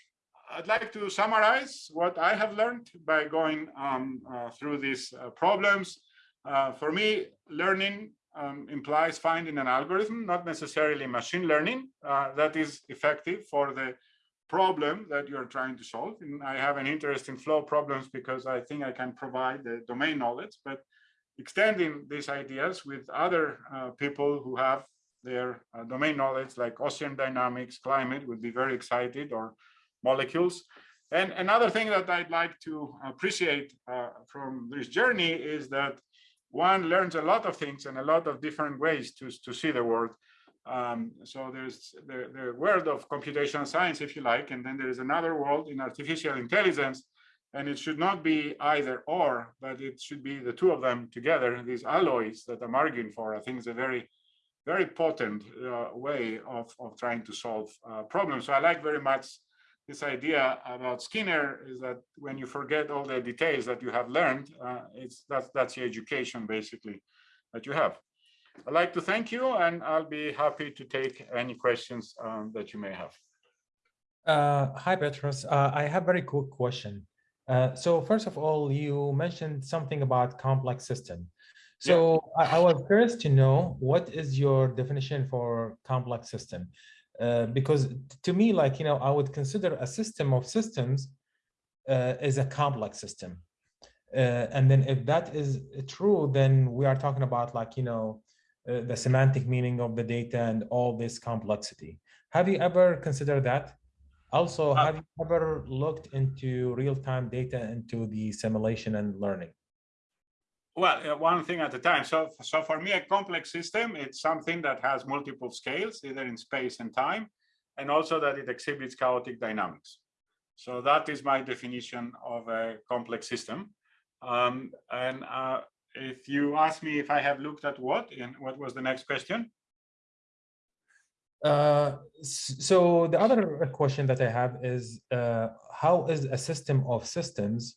I'd like to summarize what I have learned by going um, uh, through these uh, problems. Uh, for me, learning um, implies finding an algorithm, not necessarily machine learning, uh, that is effective for the problem that you're trying to solve. And I have an interest in flow problems because I think I can provide the domain knowledge, but extending these ideas with other uh, people who have their uh, domain knowledge like ocean dynamics, climate would be very excited or molecules. And another thing that I'd like to appreciate uh, from this journey is that one learns a lot of things and a lot of different ways to, to see the world. Um, so there's the, the world of computational science, if you like, and then there is another world in artificial intelligence. And it should not be either or, but it should be the two of them together. These alloys that I'm arguing for, I think is a very, very potent uh, way of, of trying to solve uh, problems. So I like very much this idea about Skinner is that when you forget all the details that you have learned, uh, it's that's that's the education basically that you have. I'd like to thank you, and I'll be happy to take any questions um, that you may have. Uh, hi, Petros. Uh, I have a very quick question. Uh, so first of all, you mentioned something about complex system. So yeah. I, I was curious to know what is your definition for complex system? Uh, because to me, like, you know, I would consider a system of systems uh, is a complex system. Uh, and then if that is true, then we are talking about like, you know, uh, the semantic meaning of the data and all this complexity. Have you ever considered that? Also, uh, have you ever looked into real-time data into the simulation and learning? Well, uh, one thing at a time. So, so for me, a complex system, it's something that has multiple scales, either in space and time, and also that it exhibits chaotic dynamics. So that is my definition of a complex system. Um, and uh, if you ask me if I have looked at what, and what was the next question? Uh, so the other question that I have is, uh, how is a system of systems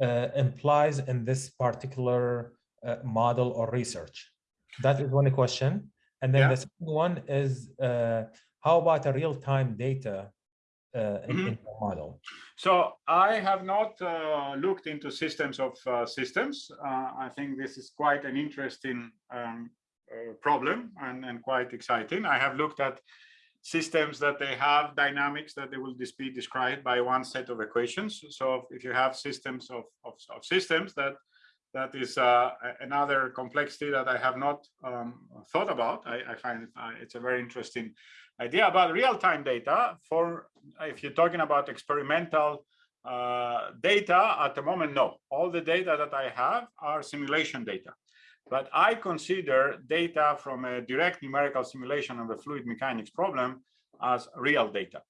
implies in this particular uh, model or research? That is one question. And then yeah. the second one is, uh, how about a real-time data uh, mm -hmm. in, the model? So I have not uh, looked into systems of uh, systems. I think this is quite an interesting um, problem and, and quite exciting. I have looked at systems that they have dynamics that they will be described by one set of equations. So if you have systems of, of, of systems that that is uh, another complexity that I have not um, thought about. I, I find uh, it's a very interesting idea about real-time data for if you're talking about experimental uh, data at the moment, no. All the data that I have are simulation data. But I consider data from a direct numerical simulation of a fluid mechanics problem as real data.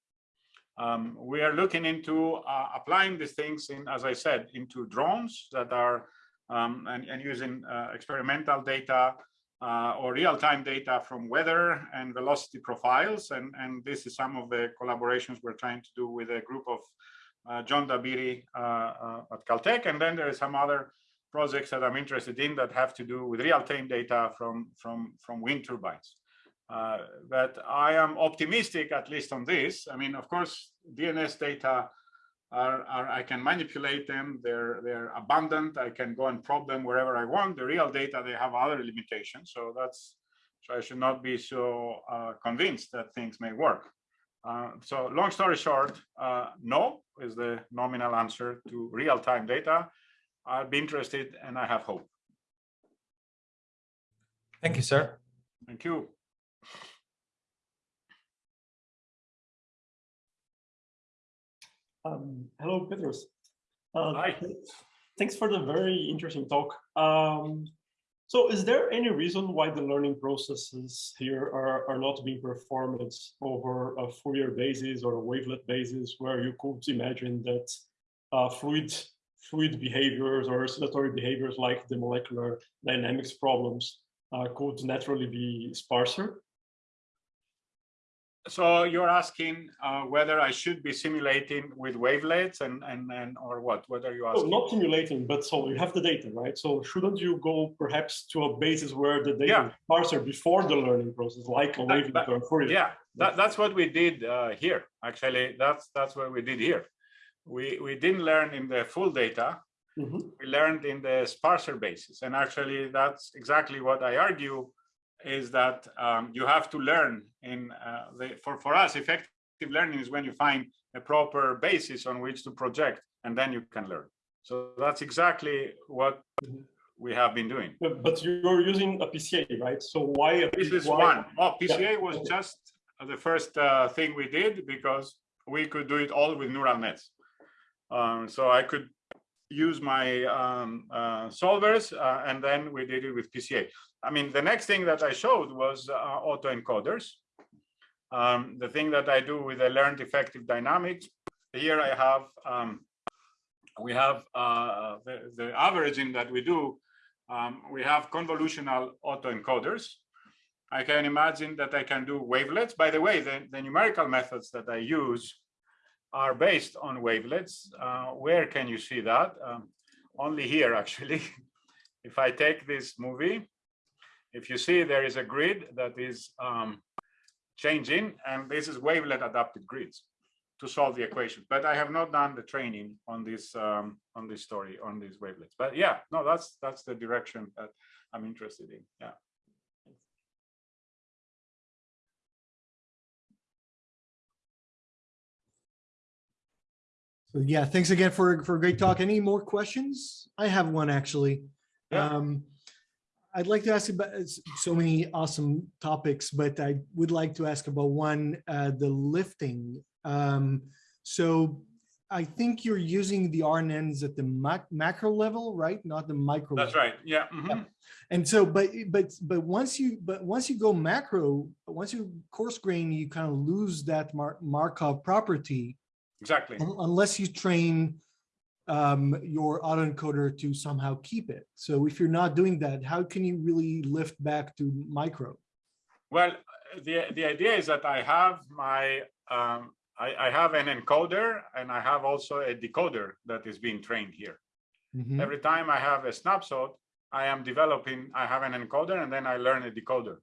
Um, we are looking into uh, applying these things in, as I said, into drones that are um, and, and, using uh, experimental data uh, or real-time data from weather and velocity profiles. And, and this is some of the collaborations we're trying to do with a group of uh, John Dabiri uh, uh, at Caltech. And then there is some other projects that I'm interested in that have to do with real-time data from, from, from wind turbines. Uh, but I am optimistic, at least on this. I mean, of course, DNS data are, are, I can manipulate them. They're they're abundant. I can go and probe them wherever I want. The real data they have other limitations. So that's so I should not be so uh, convinced that things may work. Uh, so long story short, uh, no is the nominal answer to real-time data. I'd be interested and I have hope. Thank you, sir. Thank you. Um, hello, Petros. Uh, Hi. Thanks for the very interesting talk. Um, so is there any reason why the learning processes here are, are not being performed over a Fourier basis or a wavelet basis where you could imagine that uh, fluid fluid behaviors or oscillatory behaviors like the molecular dynamics problems uh, could naturally be sparser. So you're asking uh, whether I should be simulating with wavelets and, and, and or what? What are you asking? No, not simulating, but so you have the data, right? So shouldn't you go perhaps to a basis where the data yeah. is sparser before the learning process, like a wavelet or Fourier? Yeah, that, that's what we did uh, here. Actually, that's that's what we did here we we didn't learn in the full data Mhm. we learned in the sparser basis. And actually, that's exactly what I argue is that um, you have to learn in uh, the, for, for us, effective learning is when you find a proper basis on which to project and then you can learn. So that's exactly what we have been doing. But you're using a PCA, right? So why? a This is why- one. Oh, Yeah. PCA was just the first uh, thing we did because we could do it all with neural nets. Um, so I could use my um, uh, solvers uh, and then we did it with PCA. I mean, the next thing that I showed was uh, autoencoders. Um, the thing that I do with the learned effective dynamics, here I have, um, we have uh, the, the averaging that we do. Um, we have convolutional autoencoders. I can imagine that I can do wavelets. By the way, the, the numerical methods that I use are based on wavelets. Uh, where can you see that? Um, only here, actually. if I take this movie, if you see there is a grid that is um, changing, and this is wavelet adapted grids to solve the equation. But I have not done the training on this um, on this story on these wavelets. But yeah, no, that's that's the direction that I'm interested in. Yeah. So yeah, thanks again for, for a great talk. Any more questions? I have one actually. Yeah. Um, I'd like to ask about so many awesome topics, but I would like to ask about one, uh, the lifting. Um, so I think you're using the RNNs at the mac macro level, right? Not the micro. That's level. right. Yeah. mhm. And so, but, but, but once you, but once you go macro, once you coarse grain, you kind of lose that Mar Markov property Exactly. un- unless you train um, your autoencoder to somehow keep it. So if you're not doing that, how can you really lift back to micro? Well, the the idea is that I have my um, I, I have an encoder and I have also a decoder that is being trained here. Mhm. Every time I have a snapshot, I am developing. I have an encoder and then I learn a decoder.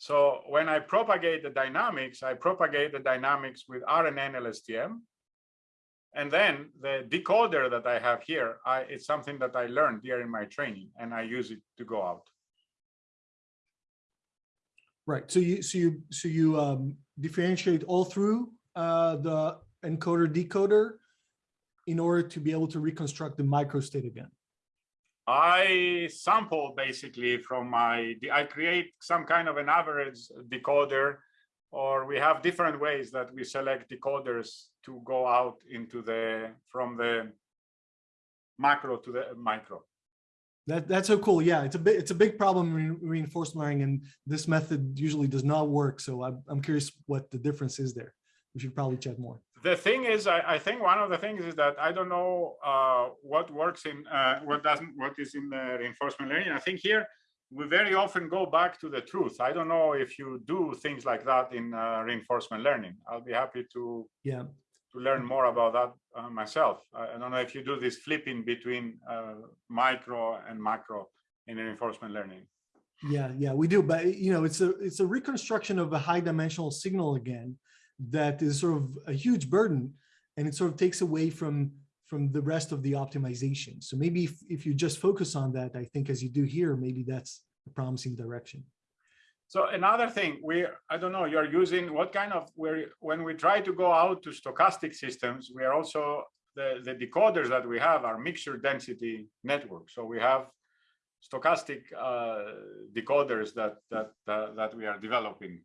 So when I propagate the dynamics, I propagate the dynamics with RNN LSTM. And then the decoder that I have here, I, it's something that I learned in my training and I use it to go out. Right. So you, so you, so you um, differentiate all through uh, the encoder decoder in order to be able to reconstruct the microstate again. I sample basically from my, I create some kind of an average decoder, or we have different ways that we select decoders to go out into the, from the macro to the micro. That, that's so cool. Yeah, it's a bit, it's a big problem in reinforcement learning and this method usually does not work. So I'm, I'm curious what the difference is there. We should probably chat more. The thing is, I, I think one of the things is that I don't know uh, what works in, uh, what doesn't, what is in the reinforcement learning. I think here we very often go back to the truth. I don't know if you do things like that in uh, reinforcement learning. I'll be happy to Yeah. to learn more about that uh, myself. I, I don't know if you do this flipping between uh, micro and macro in reinforcement learning. Yeah, yeah, we do. But you know, it's a it's a reconstruction of a high dimensional signal again that is sort of a huge burden and it sort of takes away from from the rest of the optimization. So maybe if, if you just focus on that, I think as you do here, maybe that's a promising direction. So another thing, we I don't know, you're using what kind of where when we try to go out to stochastic systems, we are also the, the decoders that we have are mixture density networks. So we have stochastic uh, decoders that that uh, that we are developing.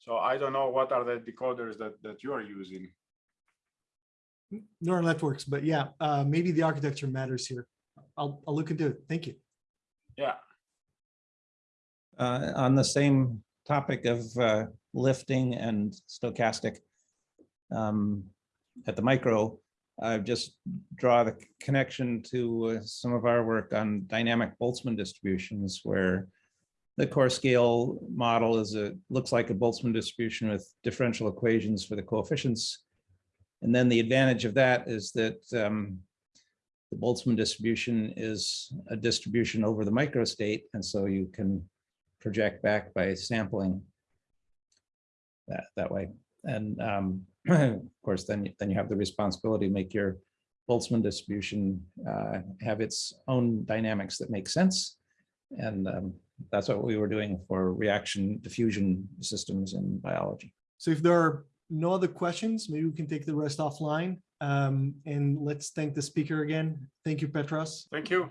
So I don't know what are the decoders that that you are using. Neural networks, but yeah, uh, maybe the architecture matters here. I'll, I'll look into it. Thank you. Yeah. Uh, on the same topic of uh, lifting and stochastic um, at the micro, I just draw the connection to uh, some of our work on dynamic Boltzmann distributions where the coarse scale model is a looks like a Boltzmann distribution with differential equations for the coefficients. And then the advantage of that is that um, the Boltzmann distribution is a distribution over the microstate, and so you can project back by sampling that that way. And um, of course, then then you have the responsibility to make your Boltzmann distribution uh, have its own dynamics that make sense. And um, that's what we were doing for reaction diffusion systems in biology. So if there are no other questions, maybe we can take the rest offline. Um, and let's thank the speaker again. Thank you, Petros. Thank you.